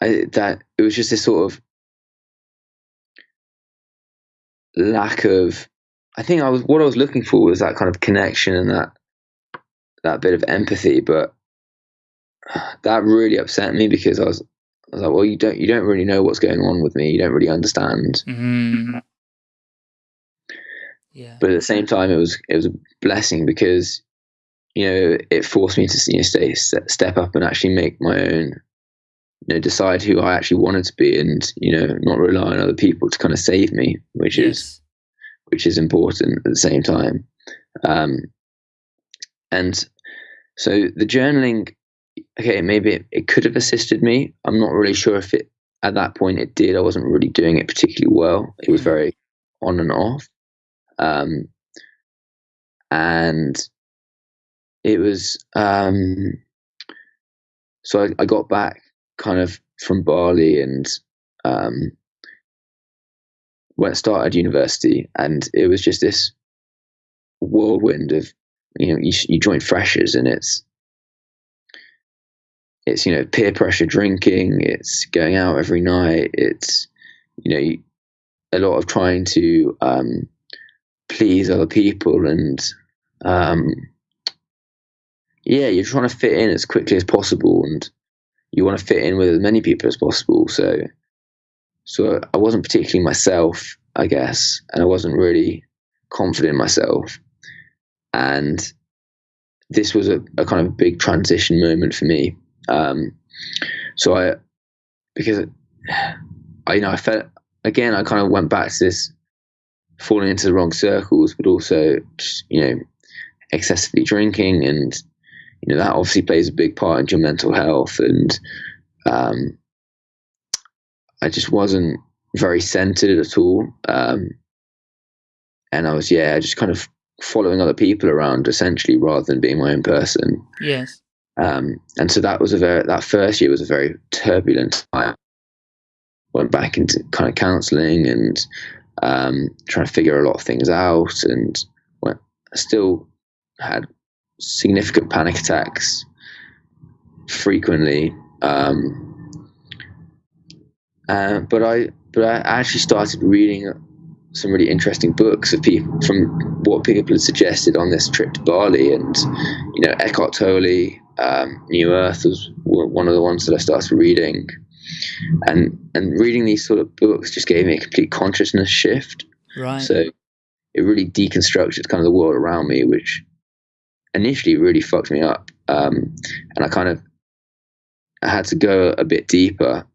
[SPEAKER 1] I that it was just this sort of lack of. I think I was what I was looking for was that kind of connection and that that bit of empathy, but that really upset me because I was I was like, well, you don't you don't really know what's going on with me. You don't really understand.
[SPEAKER 2] Mm-hmm. Yeah.
[SPEAKER 1] But at the same time, it was it was a blessing because you know, it forced me to you know, stay, step up and actually make my own, you know, decide who I actually wanted to be, and you know, not rely on other people to kind of save me, which yes. is, which is important at the same time. Um, and so the journaling, okay, maybe it, it could have assisted me. I'm not really sure if it at that point it did. I wasn't really doing it particularly well. It was mm. very on and off. Um, and it was um, so I, I, got back kind of from Bali and um, went started university, and it was just this whirlwind of you know you, you join freshers and it's it's you know peer pressure drinking it's going out every night it's you know a lot of trying to um, please other people and um, yeah, you're trying to fit in as quickly as possible, and you want to fit in with as many people as possible. So, so I wasn't particularly myself, I guess, and I wasn't really confident in myself. And this was a, a kind of big transition moment for me. Um, so I, because I, you know, I felt again, I kind of went back to this falling into the wrong circles, but also, just, you know, excessively drinking, and you know that obviously plays a big part in your mental health. And um, I just wasn't very centered at all. Um, and I was, yeah, just kind of following other people around essentially rather than being my own person.
[SPEAKER 2] Yes.
[SPEAKER 1] Um, and so that was a very, that first year was a very turbulent time. Went back into kind of counseling and um, trying to figure a lot of things out and went, still had significant panic attacks frequently. Um, uh, but I, but I actually started reading some really interesting books of people from what people had suggested on this trip to Bali, and you know Eckhart Tolle, um, New Earth was one of the ones that I started reading, and and reading these sort of books just gave me a complete consciousness shift.
[SPEAKER 2] Right.
[SPEAKER 1] So it really deconstructed kind of the world around me, which initially really fucked me up, um, and I kind of I had to go a bit deeper,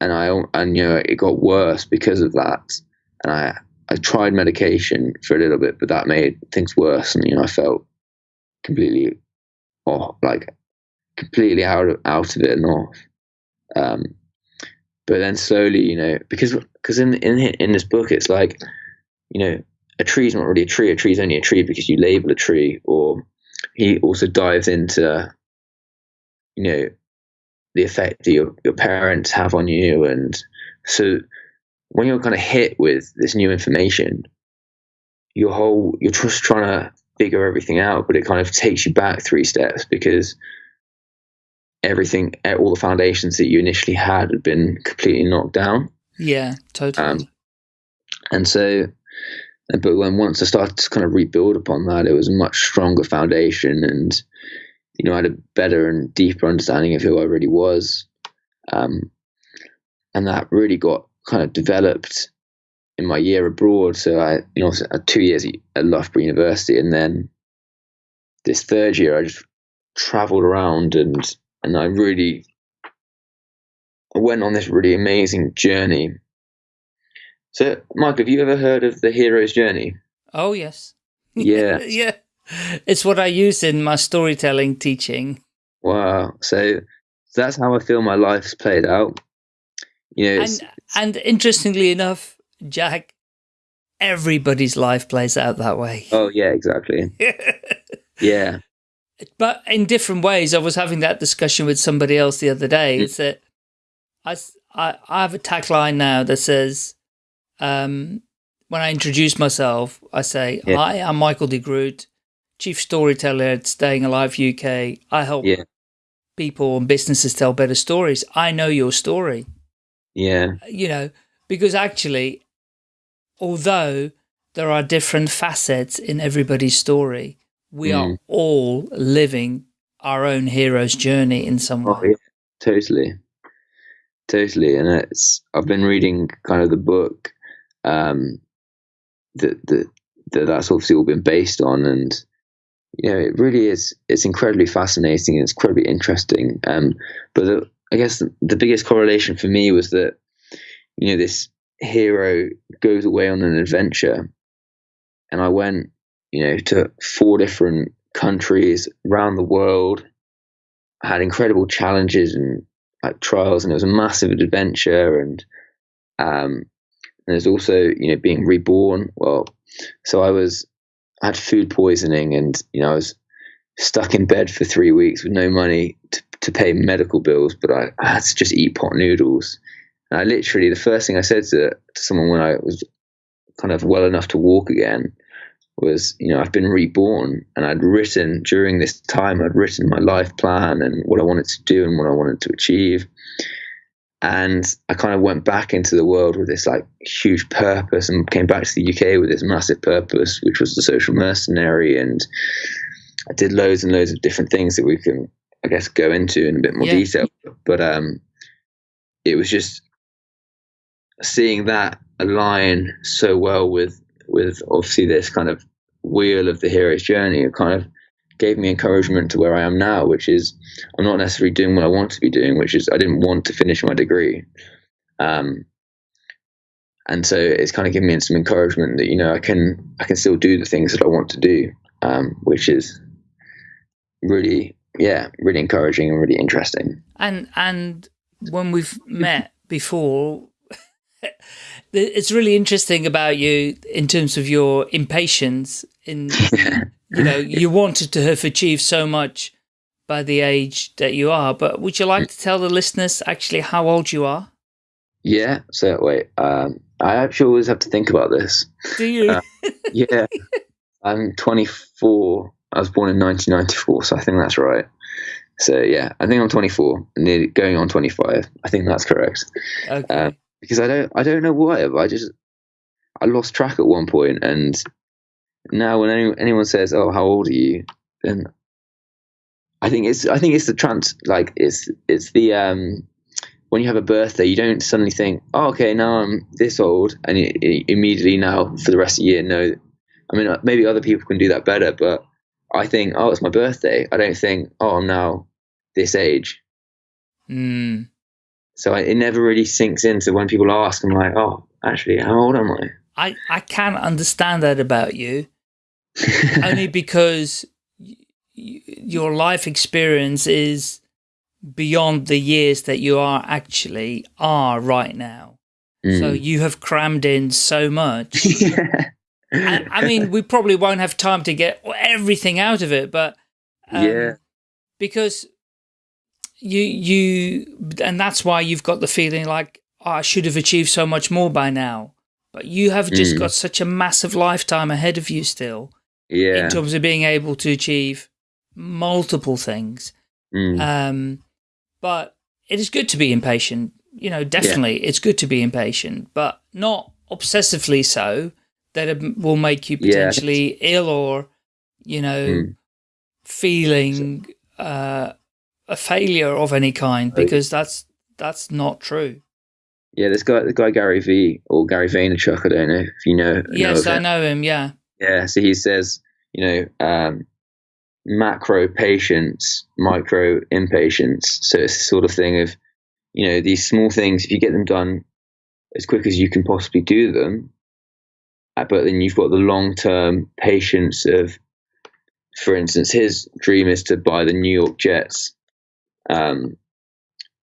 [SPEAKER 1] and I and you know it got worse because of that and I I tried medication for a little bit, but that made things worse, and you know I felt completely, oh, like completely out of out of it and off. Um, but then slowly, you know, because because in in in this book, it's like, you know, a tree's not really a tree. A tree's only a tree because you label a tree. Or he also dives into, you know, the effect that your your parents have on you, and so when you're kind of hit with this new information, your whole you're just trying to figure everything out, but it kind of takes you back three steps because everything, all the foundations that you initially had had been completely knocked down.
[SPEAKER 2] Yeah, totally. Um,
[SPEAKER 1] and so, but when once I started to kind of rebuild upon that, it was a much stronger foundation, and you know, I had a better and deeper understanding of who I really was. Um, and that really got kind of developed in my year abroad. So I, you know, two years at Loughborough University, and then this third year, I just traveled around and and I really I went on this really amazing journey. So, Mike, have you ever heard of the hero's journey?
[SPEAKER 2] Oh yes.
[SPEAKER 1] Yeah.
[SPEAKER 2] yeah. It's what I use in my storytelling teaching.
[SPEAKER 1] Wow. So that's how I feel my life's played out. You know,
[SPEAKER 2] and, and interestingly enough, Jack, everybody's life plays out that way.
[SPEAKER 1] Oh yeah, exactly. yeah.
[SPEAKER 2] But in different ways. I was having that discussion with somebody else the other day. Mm. It's that I, I, I have a tagline now that says, um, when I introduce myself, I say, yeah. hi, I'm Michael de Groot, chief storyteller at Staying Alive UK. I help yeah. people and businesses tell better stories. I know your story.
[SPEAKER 1] Yeah.
[SPEAKER 2] You know, because actually, although there are different facets in everybody's story, we mm. are all living our own hero's journey in some oh, way. Oh, yeah.
[SPEAKER 1] Totally. Totally. And it's, I've been reading kind of the book um, that, that, that that's obviously all been based on. And, you know, it really is, it's incredibly fascinating and it's incredibly interesting. Um, but the, I guess the biggest correlation for me was that, you know, this hero goes away on an adventure. And I went, you know, to four different countries around the world. I had incredible challenges and like trials, and it was a massive adventure. And um, and there's also, you know, being reborn. Well, so I was, I had food poisoning, and you know, I was stuck in bed for three weeks with no money to to pay medical bills, but I, I had to just eat pot noodles. And I literally, the first thing I said to, to someone when I was kind of well enough to walk again was, you know, I've been reborn and I'd written during this time, I'd written my life plan and what I wanted to do and what I wanted to achieve. And I kind of went back into the world with this like huge purpose and came back to the UK with this massive purpose, which was the social mercenary. And I did loads and loads of different things that we can I guess go into in a bit more yeah. detail. But um, it was just seeing that align so well with with obviously this kind of wheel of the hero's journey. Kind of gave me encouragement to where I am now, which is I'm not necessarily doing what I want to be doing, which is I didn't want to finish my degree. Um, and so it's kind of given me some encouragement that you know I can I can still do the things that I want to do, um, which is really yeah really encouraging and really interesting.
[SPEAKER 2] And and when we've met before, it's really interesting about you in terms of your impatience. In you know you wanted to have achieved so much by the age that you are, but would you like to tell the listeners actually how old you are?
[SPEAKER 1] Yeah. So wait, um, I actually always have to think about this.
[SPEAKER 2] Do you?
[SPEAKER 1] Uh, yeah. I'm 24. I was born in 1994, so I think that's right. So yeah, I think I'm 24, nearly going on 25. I think that's correct.
[SPEAKER 2] Okay.
[SPEAKER 1] Um, because I don't, I don't know why, but I just, I lost track at one point, and now when any, anyone says, "Oh, how old are you?" then I think it's, I think it's the trans, like it's, it's the um, when you have a birthday, you don't suddenly think, "Oh, okay, now I'm this old," and you, you immediately now for the rest of the year know. I mean, maybe other people can do that better, but I think, "Oh, it's my birthday." I don't think, "Oh, I'm now this age."
[SPEAKER 2] Mm.
[SPEAKER 1] So I, it never really sinks into when people ask. I'm like, "Oh, actually, how old am I?"
[SPEAKER 2] I I can understand that about you, only because your life experience is beyond the years that you are actually are right now. So
[SPEAKER 1] Mm.
[SPEAKER 2] you have crammed in so much.
[SPEAKER 1] yeah.
[SPEAKER 2] I, I mean, we probably won't have time to get everything out of it, but um,
[SPEAKER 1] Yeah.
[SPEAKER 2] because you you and that's why you've got the feeling like oh, I should have achieved so much more by now. But you have just
[SPEAKER 1] Mm.
[SPEAKER 2] got such a massive lifetime ahead of you still
[SPEAKER 1] yeah.
[SPEAKER 2] in terms of being able to achieve multiple things.
[SPEAKER 1] Mm.
[SPEAKER 2] Um, but it is good to be impatient. You know, definitely it's good to be impatient, but not obsessively so that it will make you
[SPEAKER 1] Yeah.
[SPEAKER 2] potentially ill or, you know,
[SPEAKER 1] Mm.
[SPEAKER 2] feeling uh, a failure of any kind because that's that's not true.
[SPEAKER 1] Yeah, this guy, the guy Gary Vee or Gary Vaynerchuk. I don't know if you know. know
[SPEAKER 2] Yes,
[SPEAKER 1] of
[SPEAKER 2] I know him. Yeah.
[SPEAKER 1] Yeah, so he says, you know, um, macro patience, micro impatience. So it's the sort of thing of, you know, these small things. If you get them done as quick as you can possibly do them, uh, but then you've got the long term patience of, for instance, his dream is to buy the New York Jets, um,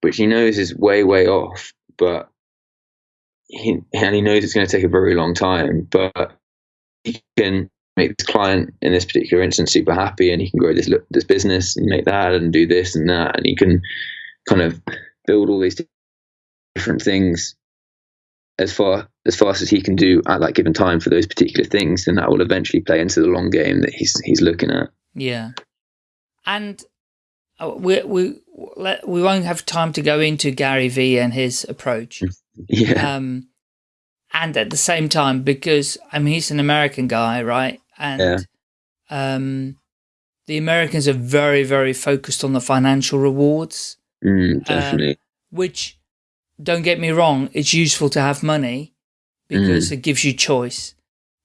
[SPEAKER 1] which he knows is way way off, but he and he knows it's going to take a very long time, but he can make this client in this particular instance super happy, and he can grow this this business and make that and do this and that, and he can kind of build all these different things as far as fast as he can do at that given time for those particular things, and that will eventually play into the long game that he's he's looking at.
[SPEAKER 2] Yeah. And uh, we we we won't have time to go into Gary Vee and his approach.
[SPEAKER 1] Yeah,
[SPEAKER 2] Um, and at the same time, because I mean, he's an American guy, right? And
[SPEAKER 1] Yeah.
[SPEAKER 2] um, the Americans are very, very focused on the financial rewards,
[SPEAKER 1] mm, definitely.
[SPEAKER 2] which don't get me wrong, it's useful to have money because it gives you choice.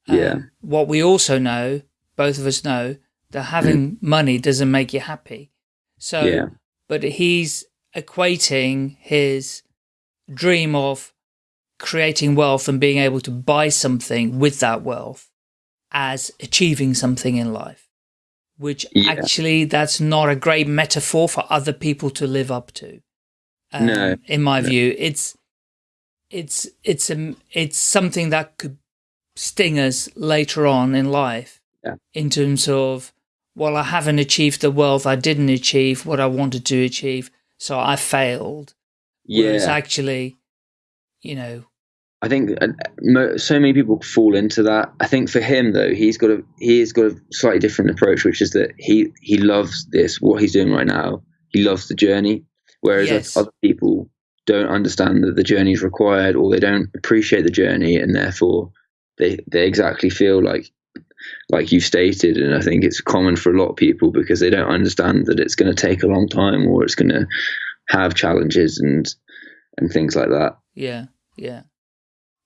[SPEAKER 2] Um,
[SPEAKER 1] Yeah.
[SPEAKER 2] What we also know, both of us know, that having money doesn't make you happy. So,
[SPEAKER 1] Yeah.
[SPEAKER 2] but he's equating his dream of creating wealth and being able to buy something with that wealth as achieving something in life, which
[SPEAKER 1] Yeah.
[SPEAKER 2] actually that's not a great metaphor for other people to live up to. Um,
[SPEAKER 1] No.
[SPEAKER 2] in my
[SPEAKER 1] No.
[SPEAKER 2] view, it's it's it's a, it's something that could sting us later on in life
[SPEAKER 1] Yeah.
[SPEAKER 2] in terms of well i haven't achieved the wealth i didn't achieve what i wanted to achieve so i failed whereas actually you know
[SPEAKER 1] I think uh, so many people fall into that. I think for him though, he's got a he's got a slightly different approach, which is that he he loves this what he's doing right now. He loves the journey, whereas
[SPEAKER 2] Yes.
[SPEAKER 1] other people don't understand that the journey is required, or they don't appreciate the journey, and therefore they they exactly feel like like you've stated. And I think it's common for a lot of people because they don't understand that it's going to take a long time, or it's going to have challenges and and things like that.
[SPEAKER 2] yeah yeah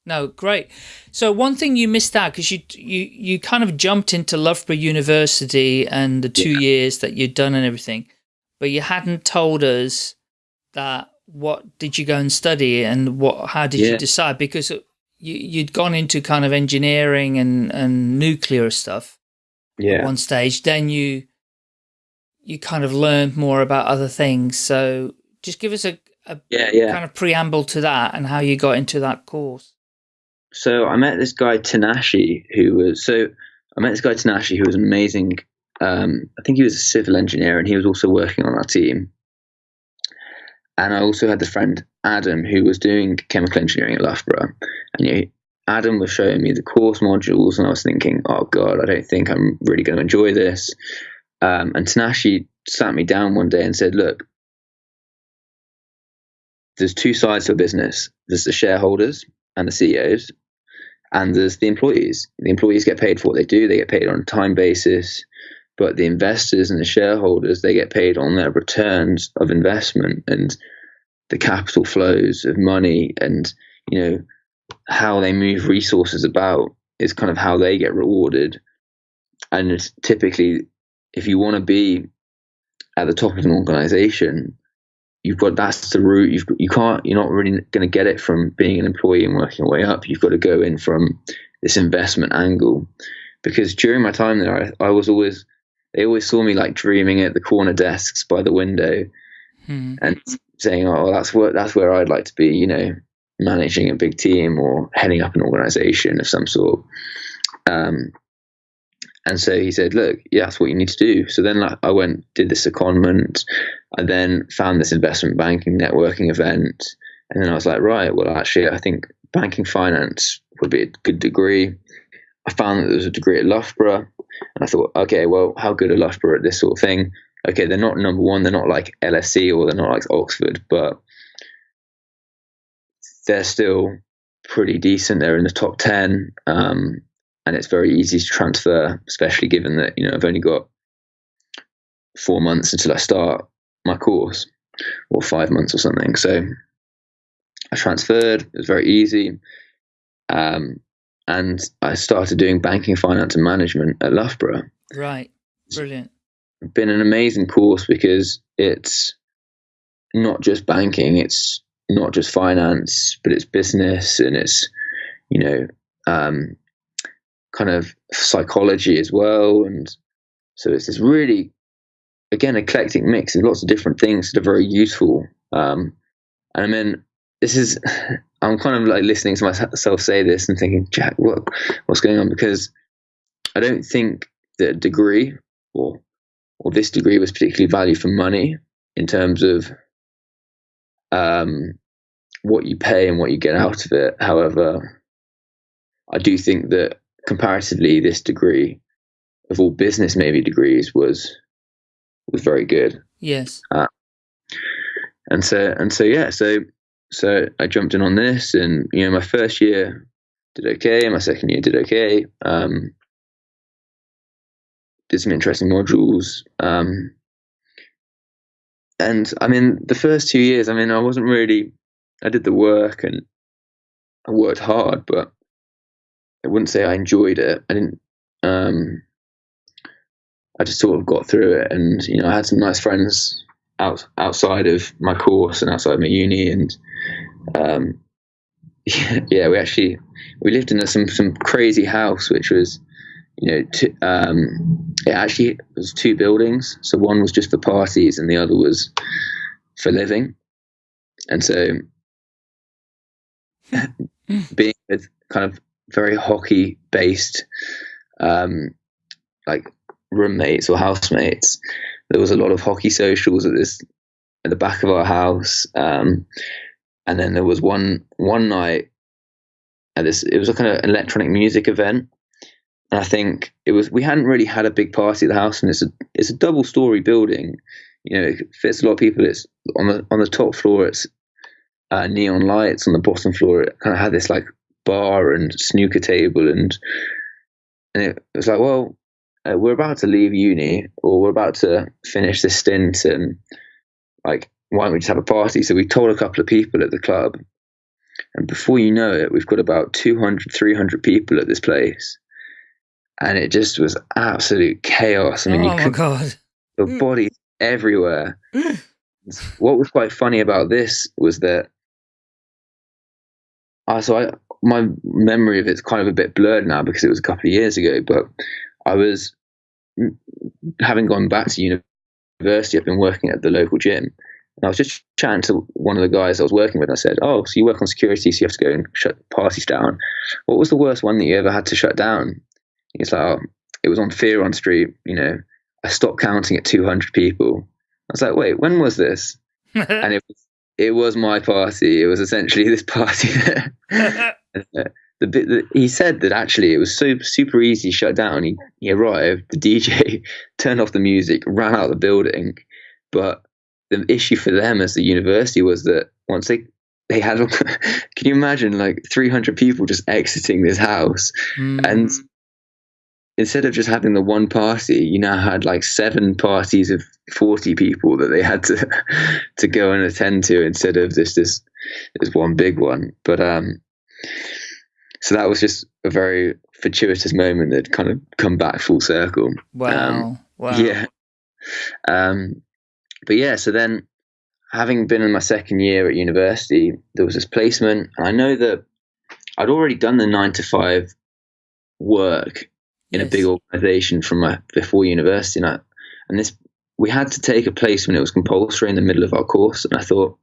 [SPEAKER 2] No, great. So one thing you missed out because you you you kind of jumped into Loughborough University and the two yeah. years that you'd done and everything, but you hadn't told us that what did you go and study and what how did yeah. you decide because uh, you you'd gone into kind of engineering and and nuclear stuff
[SPEAKER 1] yeah
[SPEAKER 2] at one stage then you you kind of learned more about other things so just give us a, a
[SPEAKER 1] yeah, yeah.
[SPEAKER 2] kind of preamble to that and how you got into that course
[SPEAKER 1] so I met this guy Tanashi who was so I met this guy Tanashi who was amazing um, I think he was a civil engineer and he was also working on our team and I also had the friend Adam who was doing chemical engineering at Loughborough. And you know, Adam was showing me the course modules, and I was thinking, oh God, I don't think I'm really going to enjoy this. Um, and Tanashi sat me down one day and said, look, there's two sides to a business. There's the shareholders and the CEOs, and there's the employees. The employees get paid for what they do, they get paid on a time basis but the investors and the shareholders they get paid on their returns of investment and the capital flows of money and you know how they move resources about is kind of how they get rewarded. And typically if you want to be at the top of an organization you've got that's the route you've you can't you're not really going to get it from being an employee and working your way up you've got to go in from this investment angle because during my time there I, I was always they always saw me like dreaming at the corner desks by the window
[SPEAKER 2] hmm.
[SPEAKER 1] and saying, "Oh, that's where that's where I'd like to be," you know, managing a big team or heading up an organization of some sort. Um, and so he said, "Look, yeah, that's what you need to do." So then like, I went, did this secondment. I then found this investment banking networking event, and then I was like, "Right, well, actually, I think banking finance would be a good degree." I found that there was a degree at Loughborough. And I thought, okay, well, how good are Loughborough at this sort of thing? Okay, they're not number one, they're not like LSE or they're not like Oxford, but they're still pretty decent. They're in the top 10. Um, and it's very easy to transfer, especially given that, you know, I've only got four months until I start my course or five months or something. So I transferred, it was very easy. Um, and I started doing banking, finance, and management at Loughborough.
[SPEAKER 2] Right, brilliant.
[SPEAKER 1] It's been an amazing course because it's not just banking, it's not just finance, but it's business and it's you know um, kind of psychology as well, and so it's this really again eclectic mix of lots of different things that are very useful. Um, and I mean, this is I'm kind of like listening to myself say this and thinking, Jack, what what's going on? Because I don't think a degree or or this degree was particularly valued for money in terms of um, what you pay and what you get out of it. However, I do think that comparatively, this degree of all business maybe degrees was was very good.
[SPEAKER 2] Yes.
[SPEAKER 1] Uh, and so and so yeah so so I jumped in on this, and you know, my first year did okay, my second year did okay. Um, did some interesting modules, um, and I mean, the first two years, I mean, I wasn't really, I did the work and I worked hard, but I wouldn't say I enjoyed it. I didn't. Um, I just sort of got through it, and you know, I had some nice friends out, outside of my course and outside of my uni, and um, yeah, we actually we lived in a, some some crazy house, which was you know t- um, it actually was two buildings. So one was just for parties, and the other was for living. And so, being with kind of very hockey based, um, like roommates or housemates, there was a lot of hockey socials at this at the back of our house. Um, and then there was one one night at this it was a kind of electronic music event. And i think it was we hadn't really had a big party at the house and it's a it's a double story building. You know it fits a lot of people. It's on the on the top floor it's uh, neon lights on the bottom floor. It kind of had this like bar and snooker table and and it was like well uh, we're about to leave uni or we're about to finish this stint and like why don't we just have a party? So we told a couple of people at the club, And before you know it, we've got about 200, 300 people at this place. And it just was absolute chaos. I mean,
[SPEAKER 2] oh
[SPEAKER 1] you
[SPEAKER 2] my god.
[SPEAKER 1] the
[SPEAKER 2] Mm.
[SPEAKER 1] bodies everywhere. what was quite funny about this was that uh, so I my memory of it's kind of a bit blurred now because it was a couple of years ago, but I was having gone back to university, I've been working at the local gym. And I was just chatting to one of the guys I was working with. And I said, "Oh, so you work on security, so you have to go and shut parties down. What was the worst one that you ever had to shut down?" He's like, "Oh, it was on Fearon Street. You know, I stopped counting at 200 people." I was like, "Wait, when was this?" and it was it was my party. It was essentially this party. the bit that he said that actually it was so super easy to shut down. He he arrived, the DJ turned off the music, ran out of the building, but the issue for them as the university was that once they they had can you imagine like 300 people just exiting this house and
[SPEAKER 2] Mm.
[SPEAKER 1] Instead of just having the one party, you now had like seven parties of forty people that they had to to go and attend to instead of this this this one big one. But um, so that was just a very fortuitous moment that kind of come back full circle.
[SPEAKER 2] wow. wow.
[SPEAKER 1] Yeah. Um, but yeah, so then having been in my second year at university, there was this placement, and I know that I'd already done the nine to five work in a big organization from my before university, and I, and this we had to take a placement. It was compulsory in the middle of our course, and I thought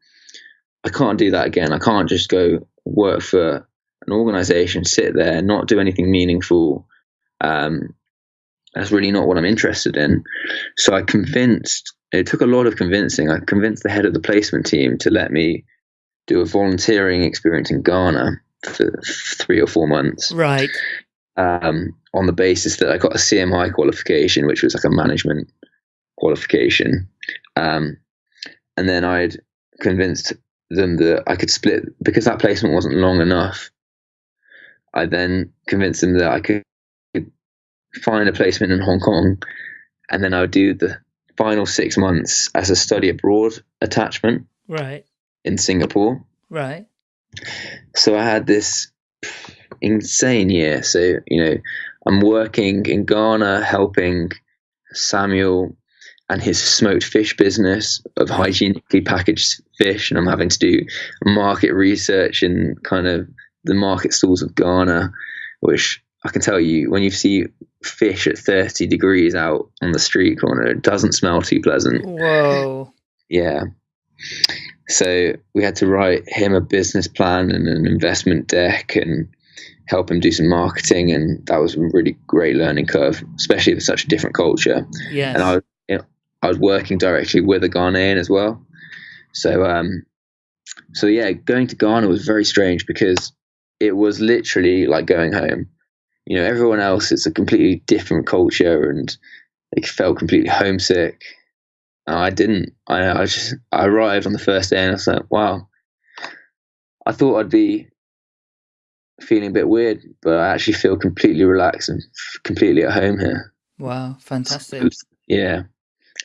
[SPEAKER 1] I can't do that again. I can't just go work for an organization, sit there, not do anything meaningful. Um, that's really not what I'm interested in. So I convinced. It took a lot of convincing. I convinced the head of the placement team to let me do a volunteering experience in Ghana for three or four months
[SPEAKER 2] Right.
[SPEAKER 1] Um, on the basis that I got a CMI qualification, which was like a management qualification. Um, and then I'd convinced them that I could split because that placement wasn't long enough. I then convinced them that I could find a placement in Hong Kong, and then I would do the final six months as a study abroad attachment
[SPEAKER 2] Right.
[SPEAKER 1] in Singapore
[SPEAKER 2] Right.
[SPEAKER 1] so I had this insane year. So you know, I'm working in Ghana, helping Samuel and his smoked fish business of hygienically packaged fish, and I'm having to do market research in kind of the market stalls of Ghana, which I can tell you when you see fish at 30 degrees out on the street corner, it doesn't smell too pleasant.
[SPEAKER 2] Whoa.
[SPEAKER 1] Yeah. So we had to write him a business plan and an investment deck and help him do some marketing. And that was a really great learning curve, especially with such a different culture.
[SPEAKER 2] Yeah,
[SPEAKER 1] And I, was- you know, I was working directly with a Ghanaian as well. So, um, so yeah, going to Ghana was very strange because it was literally like going home. You know, everyone else, it's a completely different culture and they felt completely homesick. No, I didn't. I, I just I arrived on the first day and I was like, wow. I thought I'd be feeling a bit weird, but I actually feel completely relaxed and completely at home here.
[SPEAKER 2] wow. Fantastic.
[SPEAKER 1] Yeah,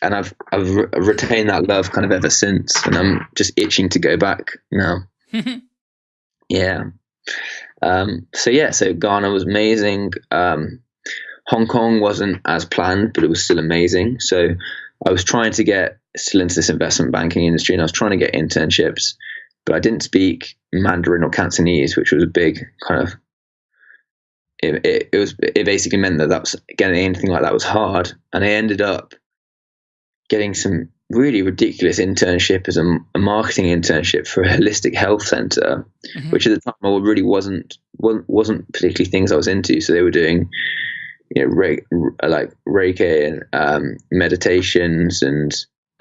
[SPEAKER 1] and I've I've re- retained that love kind of ever since, and I'm just itching to go back now. Yeah. Um, so yeah, so Ghana was amazing. Um, Hong Kong wasn't as planned, but it was still amazing. So I was trying to get still into this investment banking industry, and I was trying to get internships, but I didn't speak Mandarin or Cantonese, which was a big kind of. It, it, it was it basically meant that that was getting anything like that was hard, and I ended up getting some really ridiculous internship as a, a marketing internship for a holistic health center
[SPEAKER 2] Mhm.
[SPEAKER 1] which at the time I really wasn't wasn't, wasn't particularly things I was into. So they were doing, you know, re, like Reiki and um, meditations and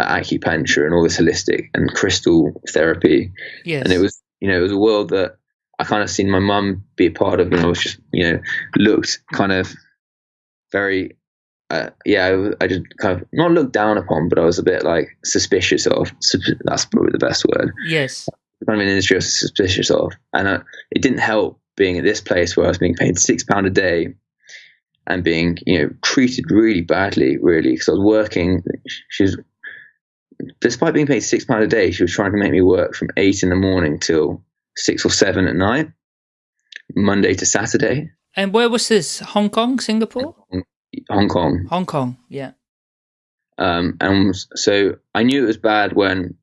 [SPEAKER 1] acupuncture and all this holistic and crystal therapy.
[SPEAKER 2] yes.
[SPEAKER 1] And it was, you know, it was a world that I kind of seen my mum be a part of, and I was just, you know, looked kind of very. Uh, yeah, I just kind of not looked down upon, but I was a bit like suspicious of. That's probably the best word
[SPEAKER 2] Yes.
[SPEAKER 1] kind of an industry I was suspicious of. And uh, it didn't help being at this place where I was being paid six pound a day and being, you know, treated really badly, really, because I was working. She was, despite being paid six pound a day, she was trying to make me work from eight in the morning till six or seven at night, Monday to Saturday.
[SPEAKER 2] And where was this? Hong Kong, Singapore?
[SPEAKER 1] Hong Kong.
[SPEAKER 2] Hong Kong, yeah.
[SPEAKER 1] Um, and so I knew it was bad when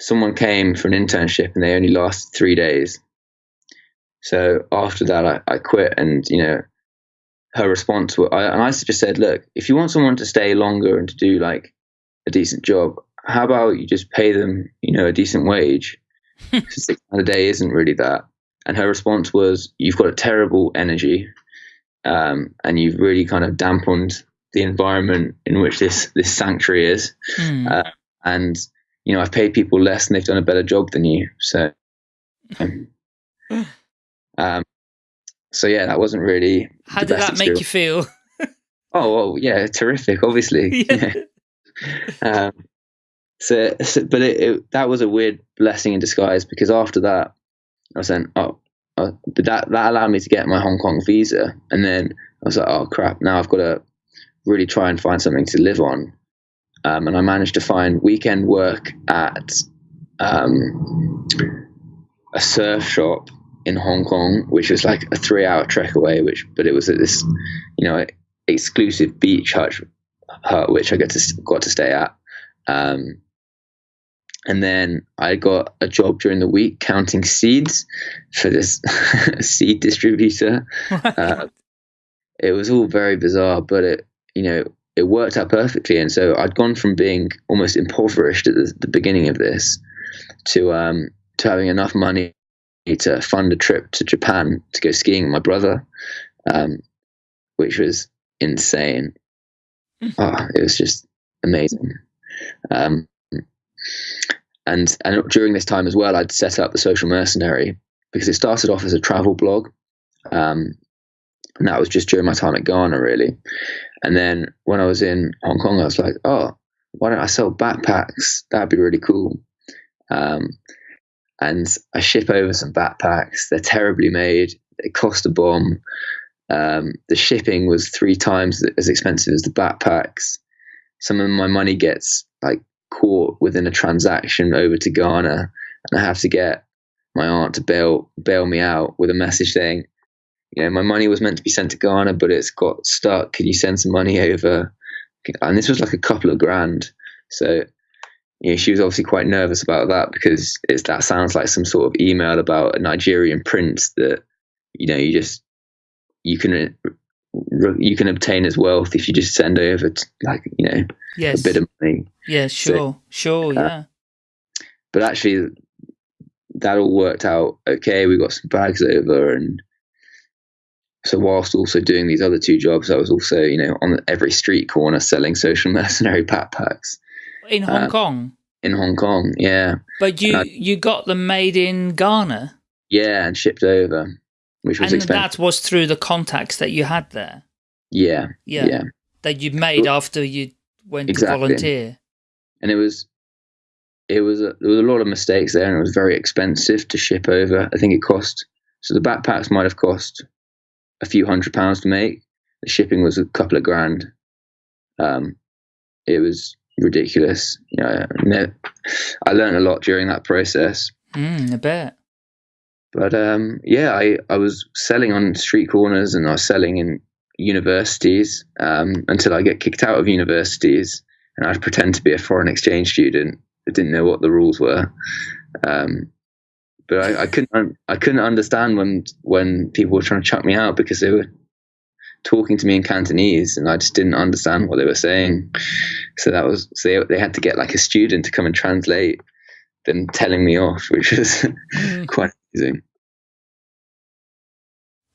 [SPEAKER 1] someone came for an internship and they only lasted three days. So after that, I, I quit, and you know, her response was, I, and I just said, look, if you want someone to stay longer and to do like a decent job, how about you just pay them, you know, a decent wage? Six a day isn't really that. And her response was, you've got a terrible energy, um, and you've really kind of dampened the environment in which this this sanctuary is.
[SPEAKER 2] Hmm.
[SPEAKER 1] Uh, and you know, I've paid people less and they've done a better job than you. So, um, so yeah, that wasn't really.
[SPEAKER 2] How did that make you feel?
[SPEAKER 1] Oh, well, yeah, terrific, obviously.
[SPEAKER 2] Yeah.
[SPEAKER 1] Um, so, so, but it, it, that was a weird blessing in disguise because after that, I was saying, oh, uh, but that that allowed me to get my Hong Kong visa, and then I was like, oh crap, now I've got to really try and find something to live on. Um, and I managed to find weekend work at um, a surf shop in Hong Kong, which was like a three-hour trek away. Which, but it was at this, you know, exclusive beach hut, hut which I got to got to stay at. Um, and then I got a job during the week counting seeds for this seed distributor. Uh, it was all very bizarre, but it, you know, it worked out perfectly. And so I'd gone from being almost impoverished at the, the beginning of this to um, to having enough money to fund a trip to Japan to go skiing with my brother, um, which was insane. Oh, it was just amazing. Um, and and during this time as well, I'd set up the Social Mercenary because it started off as a travel blog, um, and that was just during my time at Ghana, really. And then when I was in Hong Kong, I was like, oh, why don't I sell backpacks? That'd be really cool. Um, and I ship over some backpacks. They're terribly made. They cost a bomb. Um, the shipping was three times as expensive as the backpacks. Some of my money gets like caught within a transaction over to Ghana, and I have to get my aunt to bail bail me out with a message saying, you know, my money was meant to be sent to Ghana, but it's got stuck. Can you send some money over? And this was like a couple of grand. So, you know, she was obviously quite nervous about that because it's that sounds like some sort of email about a Nigerian prince that, you know, you just you can you can obtain as wealth if you just send over to, like you know
[SPEAKER 2] yes.
[SPEAKER 1] a bit of money.
[SPEAKER 2] Yeah, sure, sure,
[SPEAKER 1] uh,
[SPEAKER 2] yeah.
[SPEAKER 1] But actually, that all worked out okay. We got some bags over, and so whilst also doing these other two jobs, I was also you know on every street corner selling social mercenary backpacks
[SPEAKER 2] In Hong
[SPEAKER 1] uh,
[SPEAKER 2] Kong.
[SPEAKER 1] in Hong Kong. Yeah,
[SPEAKER 2] But you
[SPEAKER 1] I-
[SPEAKER 2] you got them made in Ghana.
[SPEAKER 1] yeah, and shipped over, which was
[SPEAKER 2] And
[SPEAKER 1] expensive.
[SPEAKER 2] that was through the contacts that you had there.
[SPEAKER 1] Yeah,
[SPEAKER 2] Yeah.
[SPEAKER 1] yeah,
[SPEAKER 2] That you made after you went
[SPEAKER 1] Exactly.
[SPEAKER 2] to volunteer.
[SPEAKER 1] and it was it was a, there was a lot of mistakes there, and it was very expensive to ship over. I think it cost so the backpacks might have cost a few hundred pounds to make. The shipping was a couple of grand. Um, it was ridiculous. You know, I learned a lot during that process.
[SPEAKER 2] Mm, I bet.
[SPEAKER 1] But um, yeah, I, I was selling on street corners and I was selling in universities um, until I get kicked out of universities and I'd pretend to be a foreign exchange student that didn't know what the rules were. Um, but I, I couldn't I couldn't understand when when people were trying to chuck me out because they were talking to me in Cantonese and I just didn't understand what they were saying. So that was so they, they had to get like a student to come and translate them telling me off, which was quite amazing.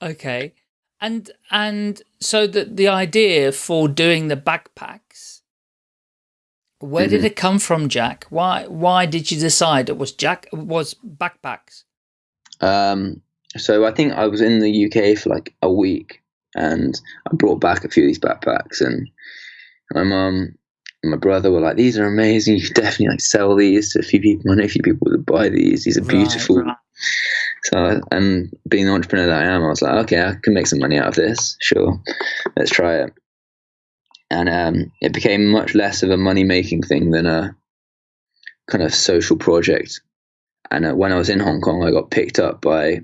[SPEAKER 2] Okay. And and so the the idea for doing the backpacks, where did
[SPEAKER 1] Mhm.
[SPEAKER 2] it come from, Jack? Why why did you decide it was Jack was backpacks?
[SPEAKER 1] Um, so I think I was in the UK for like a week, and I brought back a few of these backpacks, and my mum and my brother were like, "These are amazing. You should definitely like sell these to a few people. I know a few people would buy these. These are
[SPEAKER 2] Right,
[SPEAKER 1] beautiful."
[SPEAKER 2] right.
[SPEAKER 1] So, and being the entrepreneur that I am, I was like, "Okay, I can make some money out of this. Sure, let's try it." And um, it became much less of a money making thing than a kind of social project and uh, when I was in Hong Kong, I got picked up by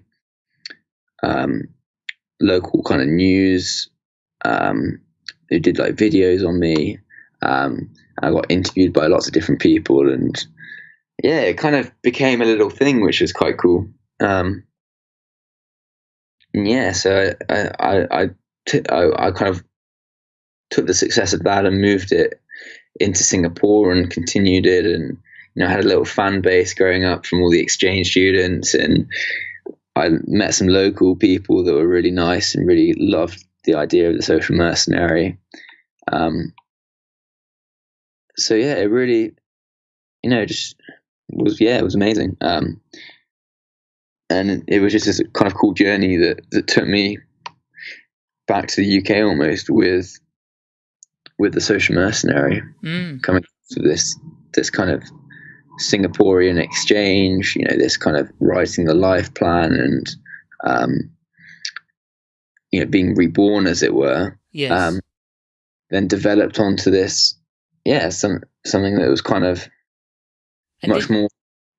[SPEAKER 1] um, local kind of news um, who did like videos on me. Um, I got interviewed by lots of different people, and yeah, it kind of became a little thing, which was quite cool. Um, yeah, so I I, I, t- I I kind of took the success of that and moved it into Singapore and continued it, and you know had a little fan base growing up from all the exchange students, and I met some local people that were really nice and really loved the idea of the social mercenary. Um, so yeah, it really, you know, just was yeah, it was amazing. Um, and it was just this kind of cool journey that that took me back to the UK almost with with the social mercenary
[SPEAKER 2] Mm.
[SPEAKER 1] coming to this this kind of Singaporean exchange, you know, this kind of writing the life plan and um, you know being reborn as it were,
[SPEAKER 2] Yes.
[SPEAKER 1] um, then developed onto this, yeah, some something that was kind of
[SPEAKER 2] And
[SPEAKER 1] much
[SPEAKER 2] did-
[SPEAKER 1] more.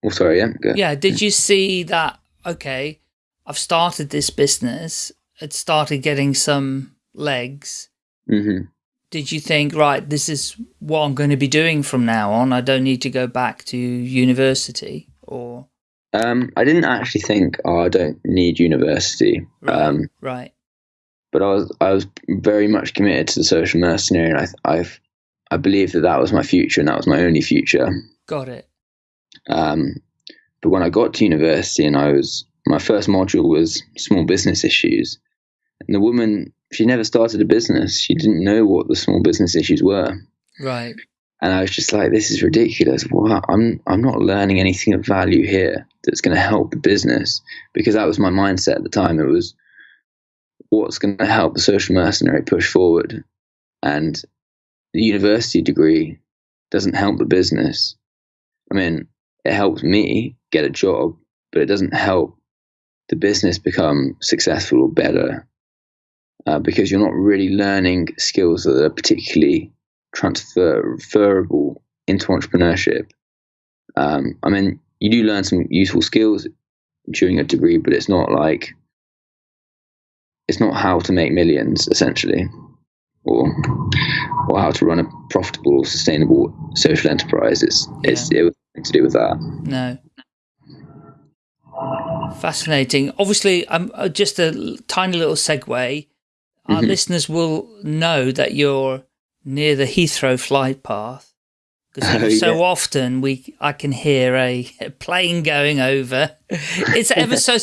[SPEAKER 1] Oh, sorry, yeah, go.
[SPEAKER 2] Yeah. Did you see that? Okay, I've started this business. It started getting some legs.
[SPEAKER 1] hmm
[SPEAKER 2] Did you think, right, this is what I'm going to be doing from now on? I don't need to go back to university or
[SPEAKER 1] Um, I didn't actually think, oh, I don't need university.
[SPEAKER 2] right,
[SPEAKER 1] Um,
[SPEAKER 2] right.
[SPEAKER 1] but I was I was very much committed to the social mercenary, and I I've I believe that that was my future, and that was my only future.
[SPEAKER 2] Got it.
[SPEAKER 1] Um, but when I got to university, and I was my first module was small business issues, and the woman she never started a business. She didn't know what the small business issues were,
[SPEAKER 2] Right.
[SPEAKER 1] and I was just like, "This is ridiculous. Wow, I'm I'm not learning anything of value here that's going to help the business." Because that was my mindset at the time. It was what's going to help the social mercenary push forward, and the university degree doesn't help the business. I mean, it helps me get a job, but it doesn't help the business become successful or better uh, because you're not really learning skills that are particularly transferable into entrepreneurship. Um, I mean, you do learn some useful skills during a degree, but it's not like it's not how to make millions essentially, or or how to run a profitable, sustainable social enterprise. It's it's it was to do with that.
[SPEAKER 2] No. Fascinating. Obviously, um, uh, just a tiny little segue. Our
[SPEAKER 1] Mhm.
[SPEAKER 2] listeners will know that you're near the Heathrow flight path because
[SPEAKER 1] Oh,
[SPEAKER 2] so
[SPEAKER 1] yeah.
[SPEAKER 2] often we I can hear a, a plane going over. It's ever so.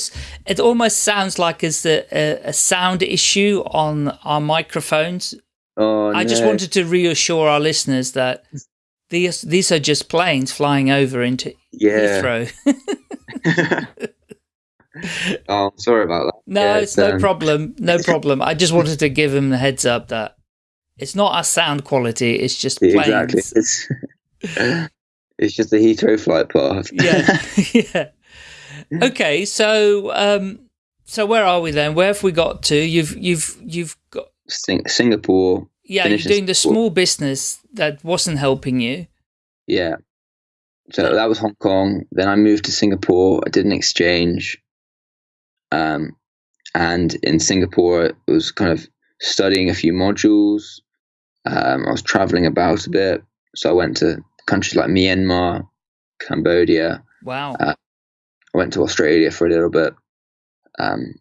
[SPEAKER 2] It almost sounds like it's a, a, a sound issue on our microphones.
[SPEAKER 1] Oh,
[SPEAKER 2] I just wanted to reassure our listeners that these these are just planes flying over into
[SPEAKER 1] yeah.
[SPEAKER 2] Heathrow.
[SPEAKER 1] oh, sorry about that.
[SPEAKER 2] No,
[SPEAKER 1] Yeah,
[SPEAKER 2] it's no
[SPEAKER 1] um,
[SPEAKER 2] problem. No problem. I just wanted to give him the heads up that it's not our sound quality. It's just planes.
[SPEAKER 1] Exactly. It's, it's just a Heathrow flight path.
[SPEAKER 2] Yeah. yeah. Okay. So, um, so where are we then? Where have we got to? You've, you've, you've got,
[SPEAKER 1] Sing- Singapore.
[SPEAKER 2] Yeah, you're doing the small business that wasn't helping you.
[SPEAKER 1] Yeah. So that was Hong Kong. Then I moved to Singapore. I did an exchange. Um, and in Singapore, I was kind of studying a few modules. Um, I was traveling about a bit. So I went to countries like Myanmar, Cambodia.
[SPEAKER 2] Wow.
[SPEAKER 1] Uh, I went to Australia for a little bit. Um,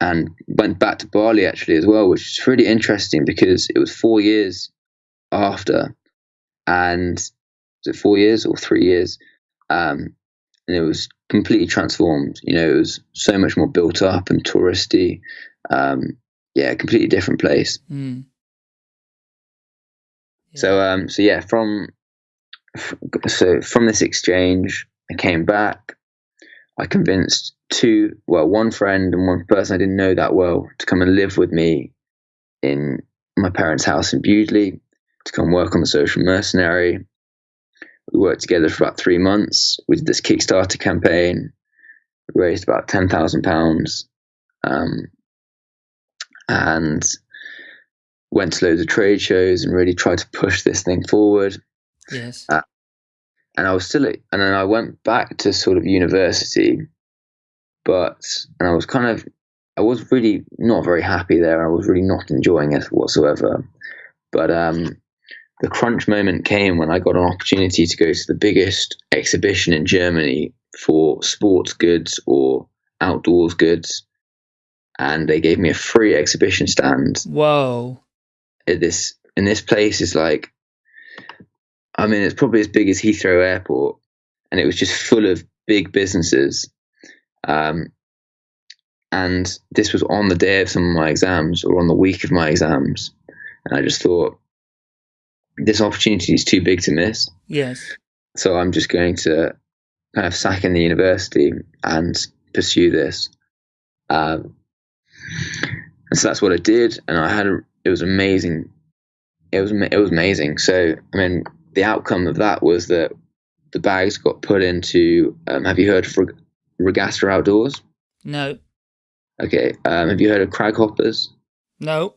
[SPEAKER 1] and went back to Bali actually as well, which is really interesting because it was four years after, and was it four years or three years? Um, and it was completely transformed. You know, it was so much more built up and touristy. Um, yeah, completely different place.
[SPEAKER 2] Hmm.
[SPEAKER 1] So um so yeah, from so from this exchange, I came back. I convinced two, well, one friend and one person I didn't know that well to come and live with me in my parents' house in Bewdley to come work on the social mercenary. We worked together for about three months. We did this Kickstarter campaign, we raised about ten thousand pounds, um, and went to loads of trade shows and really tried to push this thing forward.
[SPEAKER 2] yes.
[SPEAKER 1] uh, and I was still, at, and then I went back to sort of university, but and I was kind of, I was really not very happy there. I was really not enjoying it whatsoever. But um, the crunch moment came when I got an opportunity to go to the biggest exhibition in Germany for sports goods or outdoors goods, and they gave me a free exhibition stand.
[SPEAKER 2] Whoa!
[SPEAKER 1] At this in this place is like, I mean, it's probably as big as Heathrow Airport, and it was just full of big businesses. Um, and this was on the day of some of my exams or on the week of my exams, and I just thought this opportunity is too big to miss.
[SPEAKER 2] Yes.
[SPEAKER 1] So I'm just going to kind of sack in the university and pursue this. Um, and so that's what I did, and I had a, it was amazing. It was it was amazing. So I mean, the outcome of that was that the bags got put into. Um, have you heard of Reg- Regatta Outdoors?
[SPEAKER 2] No.
[SPEAKER 1] Okay. Um, have you heard of Craghoppers?
[SPEAKER 2] No.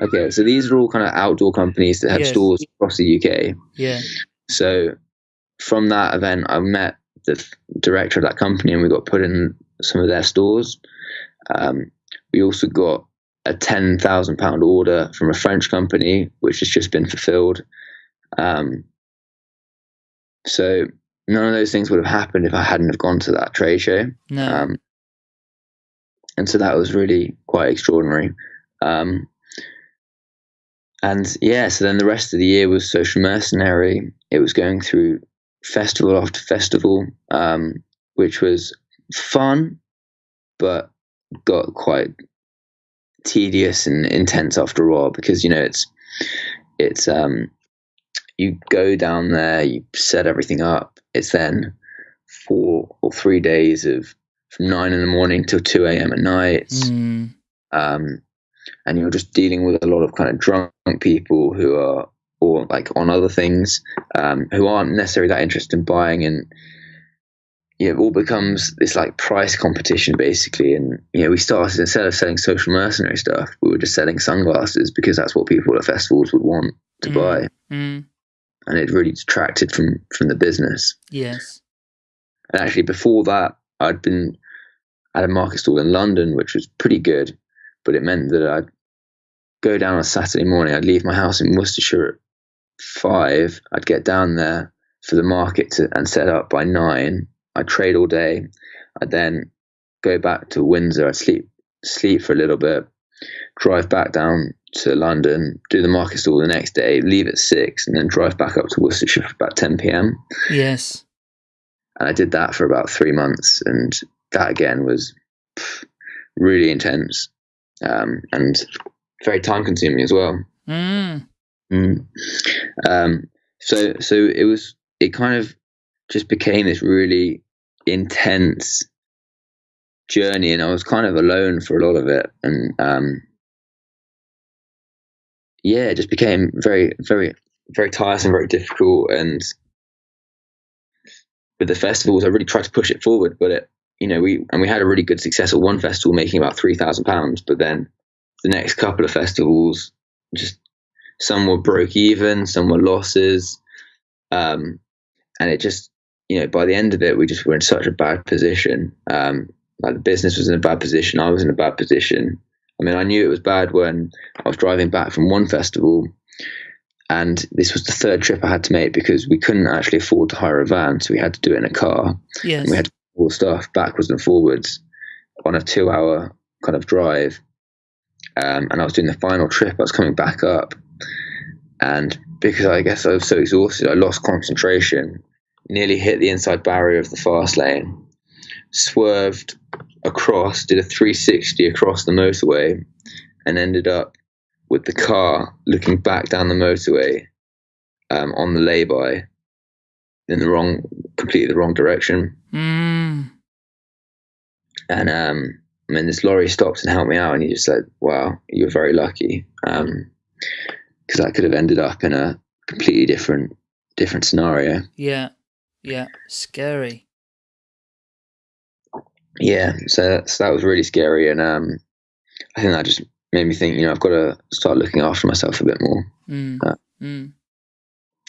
[SPEAKER 1] Okay, so these are all kind of outdoor companies that have
[SPEAKER 2] Yes.
[SPEAKER 1] stores across the UK.
[SPEAKER 2] Yeah.
[SPEAKER 1] So from that event, I met the director of that company, and we got put in some of their stores. Um, we also got a ten thousand pound order from a French company, which has just been fulfilled. Um, so none of those things would have happened if I hadn't have gone to that trade show.
[SPEAKER 2] No.
[SPEAKER 1] Um, and so that was really quite extraordinary. Um, and yeah, so then the rest of the year was social mercenary. It was going through festival after festival, um, which was fun, but got quite tedious and intense after a while because you know it's it's um you go down there, you set everything up. It's then four or three days of from nine in the morning till two a.m. at night
[SPEAKER 2] Mm.
[SPEAKER 1] um, and you're just dealing with a lot of kind of drunk people who are or like on other things um, who aren't necessarily that interested in buying and yeah, it all becomes this like price competition basically and you know we started instead of selling social mercenary stuff we were just selling sunglasses because that's what people at festivals would want to
[SPEAKER 2] Mm.
[SPEAKER 1] buy
[SPEAKER 2] Mm.
[SPEAKER 1] And it really detracted from from the business
[SPEAKER 2] Yes.
[SPEAKER 1] and actually, before that, I'd been at a market stall in London, which was pretty good, but it meant that I'd go down on a Saturday morning. I'd leave my house in Worcestershire at five. I'd get down there for the market to, and set up by nine. I'd trade all day. I'd then go back to Windsor. I'd sleep sleep for a little bit, drive back down to London, do the market stall the next day, leave at six, and then drive back up to Worcestershire for about 10 p.m
[SPEAKER 2] Yes.
[SPEAKER 1] and I did that for about three months, and that again was really intense um, and very time consuming as well.
[SPEAKER 2] Mm.
[SPEAKER 1] Mm. Um, so so it was it kind of just became this really intense journey, and I was kind of alone for a lot of it, and um, yeah, it just became very very very tiresome, very difficult, and with the festivals, I really tried to push it forward, but it, you know, we and we had a really good success at one festival, making about three thousand pounds. But then the next couple of festivals, just some were broke even, some were losses, um, and it just, you know, by the end of it, we just were in such a bad position. Um, like the business was in a bad position, I was in a bad position. I mean, I knew it was bad when I was driving back from one festival and this was the third trip I had to make because we couldn't actually afford to hire a van, so we had to do it in a car.
[SPEAKER 2] Yes.
[SPEAKER 1] And we had all stuff backwards and forwards on a two-hour kind of drive. Um, and I was doing the final trip. I was coming back up, and because I guess I was so exhausted, I lost concentration. Nearly hit the inside barrier of the fast lane. Swerved across, did a 360 across the motorway, and ended up with the car looking back down the motorway um, on the lay-by in the wrong, completely the wrong direction.
[SPEAKER 2] Mm.
[SPEAKER 1] And um, I mean, this lorry stopped and helped me out, and he just said, "Wow, you're very lucky," because I could have ended up in a completely different different scenario.
[SPEAKER 2] Yeah. Yeah. Scary.
[SPEAKER 1] Yeah, so, that was really scary, and um, I think that just made me think, you know, I've got to start looking after myself a bit more.
[SPEAKER 2] Mm.
[SPEAKER 1] Uh,
[SPEAKER 2] mm.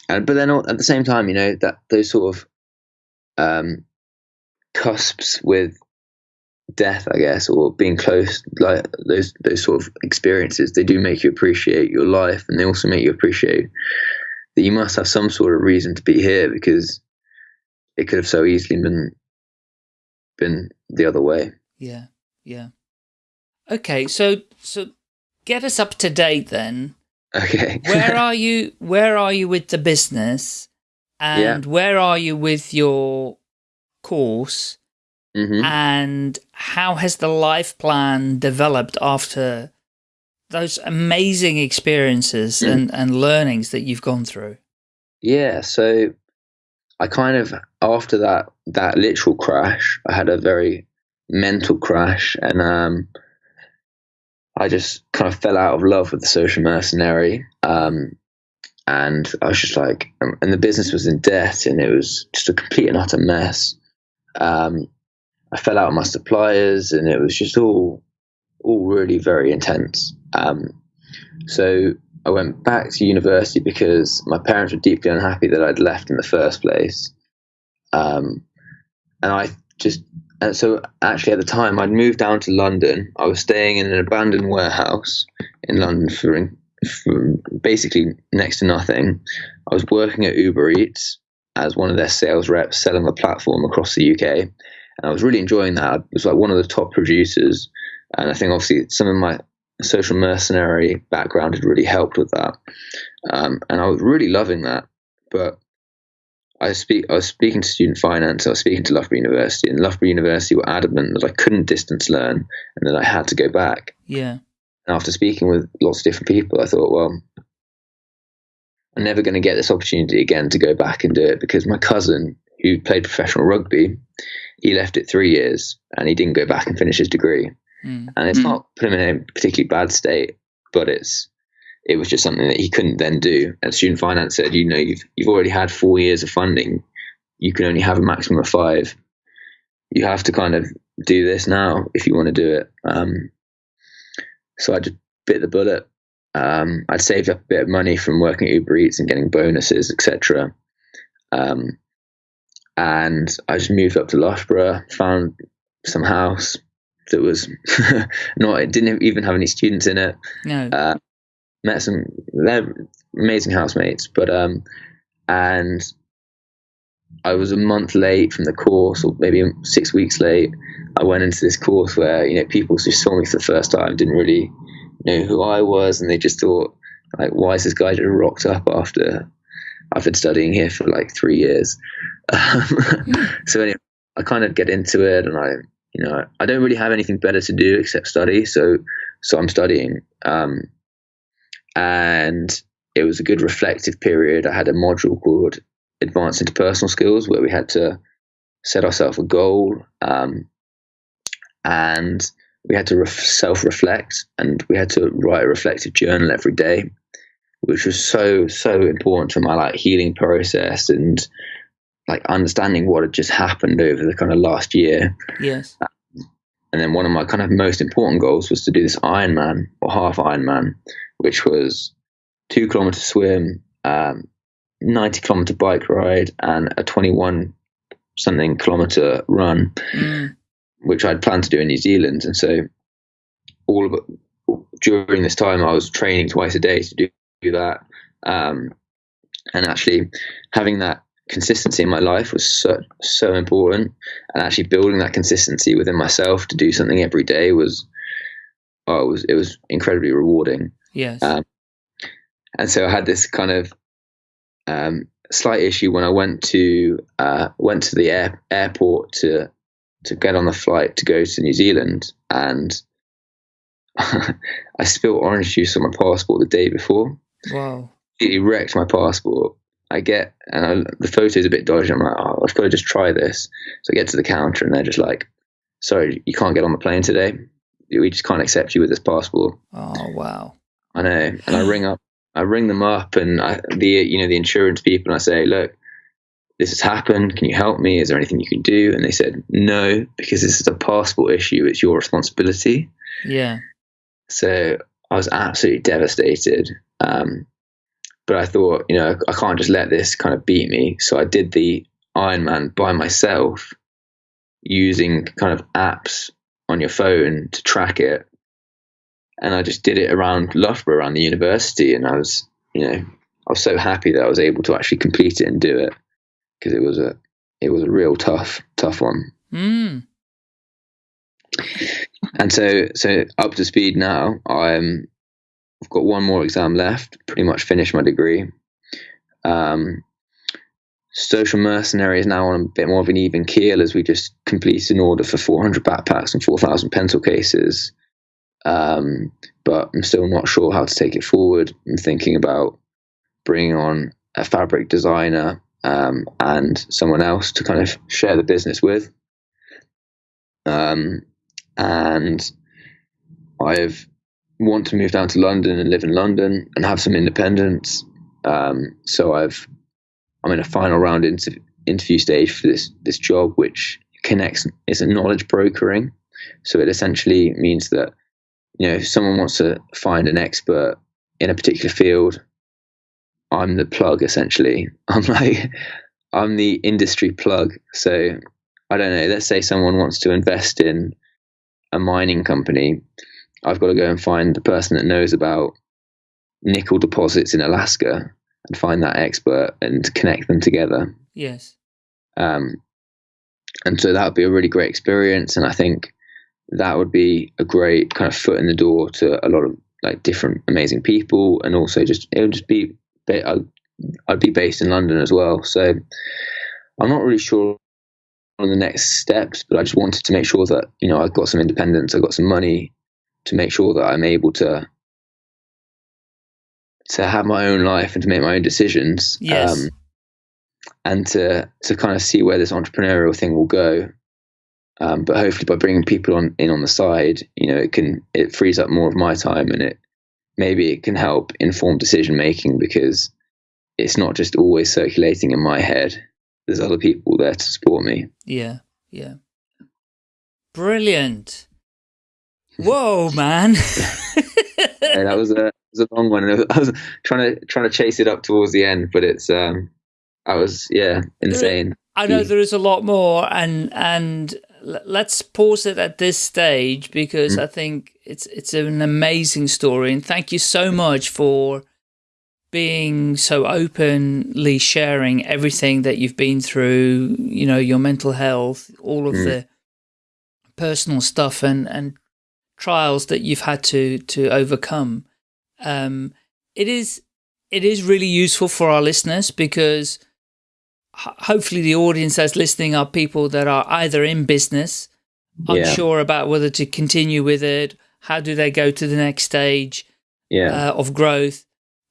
[SPEAKER 1] and but then at the same time, you know that those sort of um, cusps with death, I guess, or being close, like those those sort of experiences, they do make you appreciate your life, and they also make you appreciate that you must have some sort of reason to be here because it could have so easily been been the other way.
[SPEAKER 2] Yeah, yeah. Okay, so so get us up to date then.
[SPEAKER 1] Okay.
[SPEAKER 2] where are you? Where are you with the business? And yeah. where are you with your course?
[SPEAKER 1] Mm -hmm.
[SPEAKER 2] And how has the life plan developed after those amazing experiences mm. and, and learnings that you've gone through?
[SPEAKER 1] Yeah, so I kind of after that that literal crash, I had a very mental crash, and um, I just kind of fell out of love with the social mercenary. Um, and I was just like, um, and the business was in debt, and it was just a complete and utter mess. Um, I fell out with my suppliers, and it was just all, all really very intense. Um, so I went back to university because my parents were deeply unhappy that I'd left in the first place. Um, and I just, and so actually at the time I'd moved down to London. I was staying in an abandoned warehouse in London for, for basically next to nothing. I was working at Uber Eats as one of their sales reps selling the platform across the UK. And I was really enjoying that. I was like one of the top producers. And I think obviously some of my social mercenary background had really helped with that. Um, and I was really loving that. But I speak I was speaking to student finance, I was speaking to Loughborough University, and Loughborough University were adamant that I couldn't distance learn and that I had to go back.
[SPEAKER 2] Yeah.
[SPEAKER 1] And after speaking with lots of different people, I thought, well, I'm never going to get this opportunity again to go back and do it because my cousin, who played professional rugby, he left it three years and he didn't go back and finish his degree. Mm. And it's mm. not put him in a particularly bad state, but it's it was just something that he couldn't then do. And student finance said, you know, you've you've already had four years of funding, you can only have a maximum of five. You have to kind of do this now if you want to do it. Um, so I just bit the bullet. Um, I'd saved up a bit of money from working at Uber Eats and getting bonuses, etc. Um, and I just moved up to Loughborough, found some house, that was not it didn't even have any students in it.
[SPEAKER 2] No. Uh,
[SPEAKER 1] met some they're amazing housemates, but um, and I was a month late from the course, or maybe six weeks late. I went into this course where you know people just saw me for the first time didn't really know who I was, and they just thought like, why is this guy just rocked up after I've been studying here for like three years? Um, so anyway, I kind of get into it, and I you know, I don't really have anything better to do except study. So, so I'm studying. Um, and it was a good reflective period. I had a module called Advanced Interpersonal Skills where we had to set ourselves a goal. Um, and we had to ref- self reflect and we had to write a reflective journal every day, which was so, so important to my like healing process and like understanding what had just happened over the kind of last year.
[SPEAKER 2] Yes.
[SPEAKER 1] And then one of my kind of most important goals was to do this Ironman or half Ironman, which was two kilometer swim, um, 90 kilometer bike ride, and a 21 something kilometer run, mm. which I'd planned to do in New Zealand. And so all of it, during this time, I was training twice a day to do, do that. Um, and actually having that consistency in my life was so so important. And actually building that consistency within myself to do something every day was oh it was it was incredibly rewarding.
[SPEAKER 2] Yes. Um,
[SPEAKER 1] and so i had this kind of um, slight issue when i went to uh, went to the air, airport to to get on the flight to go to new zealand and i spilled orange juice on my passport the day before.
[SPEAKER 2] Wow.
[SPEAKER 1] It wrecked my passport I get, and I, the photo is a bit dodgy. I'm like, oh, I've got to just try this. So I get to the counter, and they're just like, sorry, you can't get on the plane today. We just can't accept you with this passport.
[SPEAKER 2] Oh wow!
[SPEAKER 1] I know, and I ring up, I ring them up, and I, the you know the insurance people, and I say, look, this has happened. Can you help me? Is there anything you can do? And they said, no, because this is a passport issue. It's your responsibility.
[SPEAKER 2] Yeah.
[SPEAKER 1] So I was absolutely devastated. Um, but I thought, you know, I can't just let this kind of beat me. So I did the Ironman by myself using kind of apps on your phone to track it. And I just did it around Loughborough, around the university. And I was, you know, I was so happy that I was able to actually complete it and do it because it was a, it was a real tough, tough one.
[SPEAKER 2] Mm.
[SPEAKER 1] And so, so up to speed now. I'm, I've got one more exam left. Pretty much finished my degree. Um, Social Mercenary is now on a bit more of an even keel as we just completed an order for 400 backpacks and 4,000 pencil cases. Um, but I'm still not sure how to take it forward. I'm thinking about bringing on a fabric designer um, and someone else to kind of share the business with. Um, and I've want to move down to London and live in London and have some independence. Um, so I've I'm in a final round inter- interview stage for this this job, which connects is a knowledge brokering. So it essentially means that you know if someone wants to find an expert in a particular field, I'm the plug essentially. I'm like I'm the industry plug. So I don't know. Let's say someone wants to invest in a mining company. I've got to go and find the person that knows about nickel deposits in Alaska and find that expert and connect them together.
[SPEAKER 2] Yes.
[SPEAKER 1] Um, and so that would be a really great experience. And I think that would be a great kind of foot in the door to a lot of like different amazing people. And also just, it would just be, I'd, I'd be based in London as well. So I'm not really sure on the next steps, but I just wanted to make sure that, you know, I've got some independence, I've got some money to make sure that I'm able to to have my own life and to make my own decisions.
[SPEAKER 2] Yes. Um,
[SPEAKER 1] and to to kind of see where this entrepreneurial thing will go. Um, but hopefully, by bringing people on in on the side, you know, it can it frees up more of my time, and it maybe it can help inform decision making because it's not just always circulating in my head. There's other people there to support me.
[SPEAKER 2] Yeah, yeah. Brilliant. Whoa, man.
[SPEAKER 1] yeah, that was a was a long one. I was trying to trying to chase it up towards the end, but it's um, I was yeah insane.
[SPEAKER 2] I know there is a lot more, and and let's pause it at this stage because mm. I think it's it's an amazing story, and thank you so much for being so openly sharing everything that you've been through. You know, your mental health, all of mm. the personal stuff, and and trials that you've had to to overcome um, it is it is really useful for our listeners because hopefully the audience that's listening are people that are either in business, yeah. unsure about whether to continue with it, how do they go to the next stage
[SPEAKER 1] yeah.
[SPEAKER 2] uh, of growth,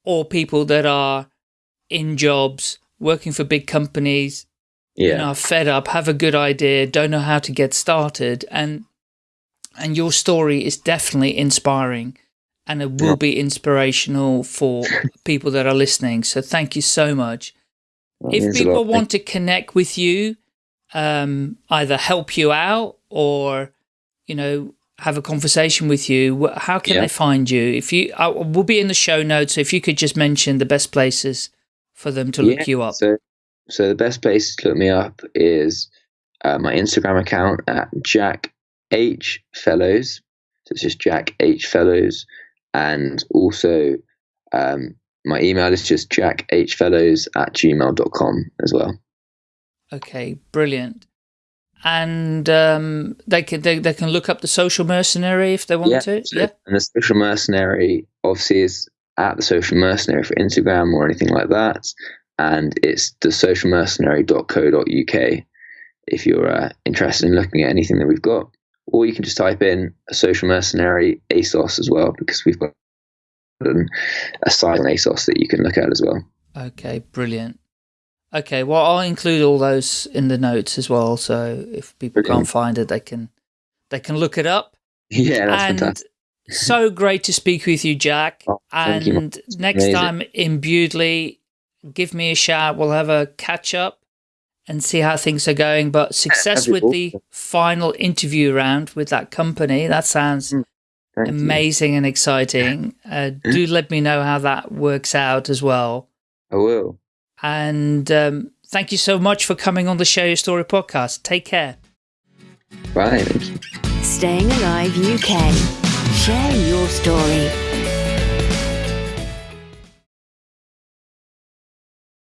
[SPEAKER 2] or people that are in jobs, working for big companies,
[SPEAKER 1] yeah.
[SPEAKER 2] you know, fed up, have a good idea, don't know how to get started. And, and your story is definitely inspiring and it will be inspirational for people that are listening. So thank you so much. if people want to connect with you, um, either help you out or, you know, have a conversation with you, how can yeah. they find you? If you, I will be in the show notes. So if you could just mention the best places for them to look you up.
[SPEAKER 1] So, so the best place to look me up is uh, my Instagram account at Jack H Fellows. So it's just Jack H Fellows and also um, my email is just jackhfellows at gmail.com as well.
[SPEAKER 2] Okay, brilliant. And um, they can they, they can look up the social mercenary if they want
[SPEAKER 1] yeah,
[SPEAKER 2] to.
[SPEAKER 1] So,
[SPEAKER 2] yeah.
[SPEAKER 1] And the social mercenary obviously is at the social mercenary for Instagram or anything like that. And it's the socialmercenary.co.uk if you're uh, interested in looking at anything that we've got or you can just type in a social mercenary ASOS as well, because we've got a site on ASOS that you can look at as well.
[SPEAKER 2] Okay, brilliant. Okay, well, I'll include all those in the notes as well. So if people can't find it, they can they can look it up.
[SPEAKER 1] Yeah, that's
[SPEAKER 2] and
[SPEAKER 1] fantastic.
[SPEAKER 2] so great to speak with you, Jack.
[SPEAKER 1] Oh,
[SPEAKER 2] and
[SPEAKER 1] you,
[SPEAKER 2] next
[SPEAKER 1] amazing.
[SPEAKER 2] time in Bewdley, give me a shout. We'll have a catch up and see how things are going. But success with the final interview round with that company. That sounds mm. Amazing
[SPEAKER 1] you.
[SPEAKER 2] and exciting. Uh, do let me know how that works out as well.
[SPEAKER 1] I will.
[SPEAKER 2] And um, thank you so much for coming on the Share Your Story podcast. Take care.
[SPEAKER 1] Bye. Thank you.
[SPEAKER 3] Staying Alive UK. Share your story.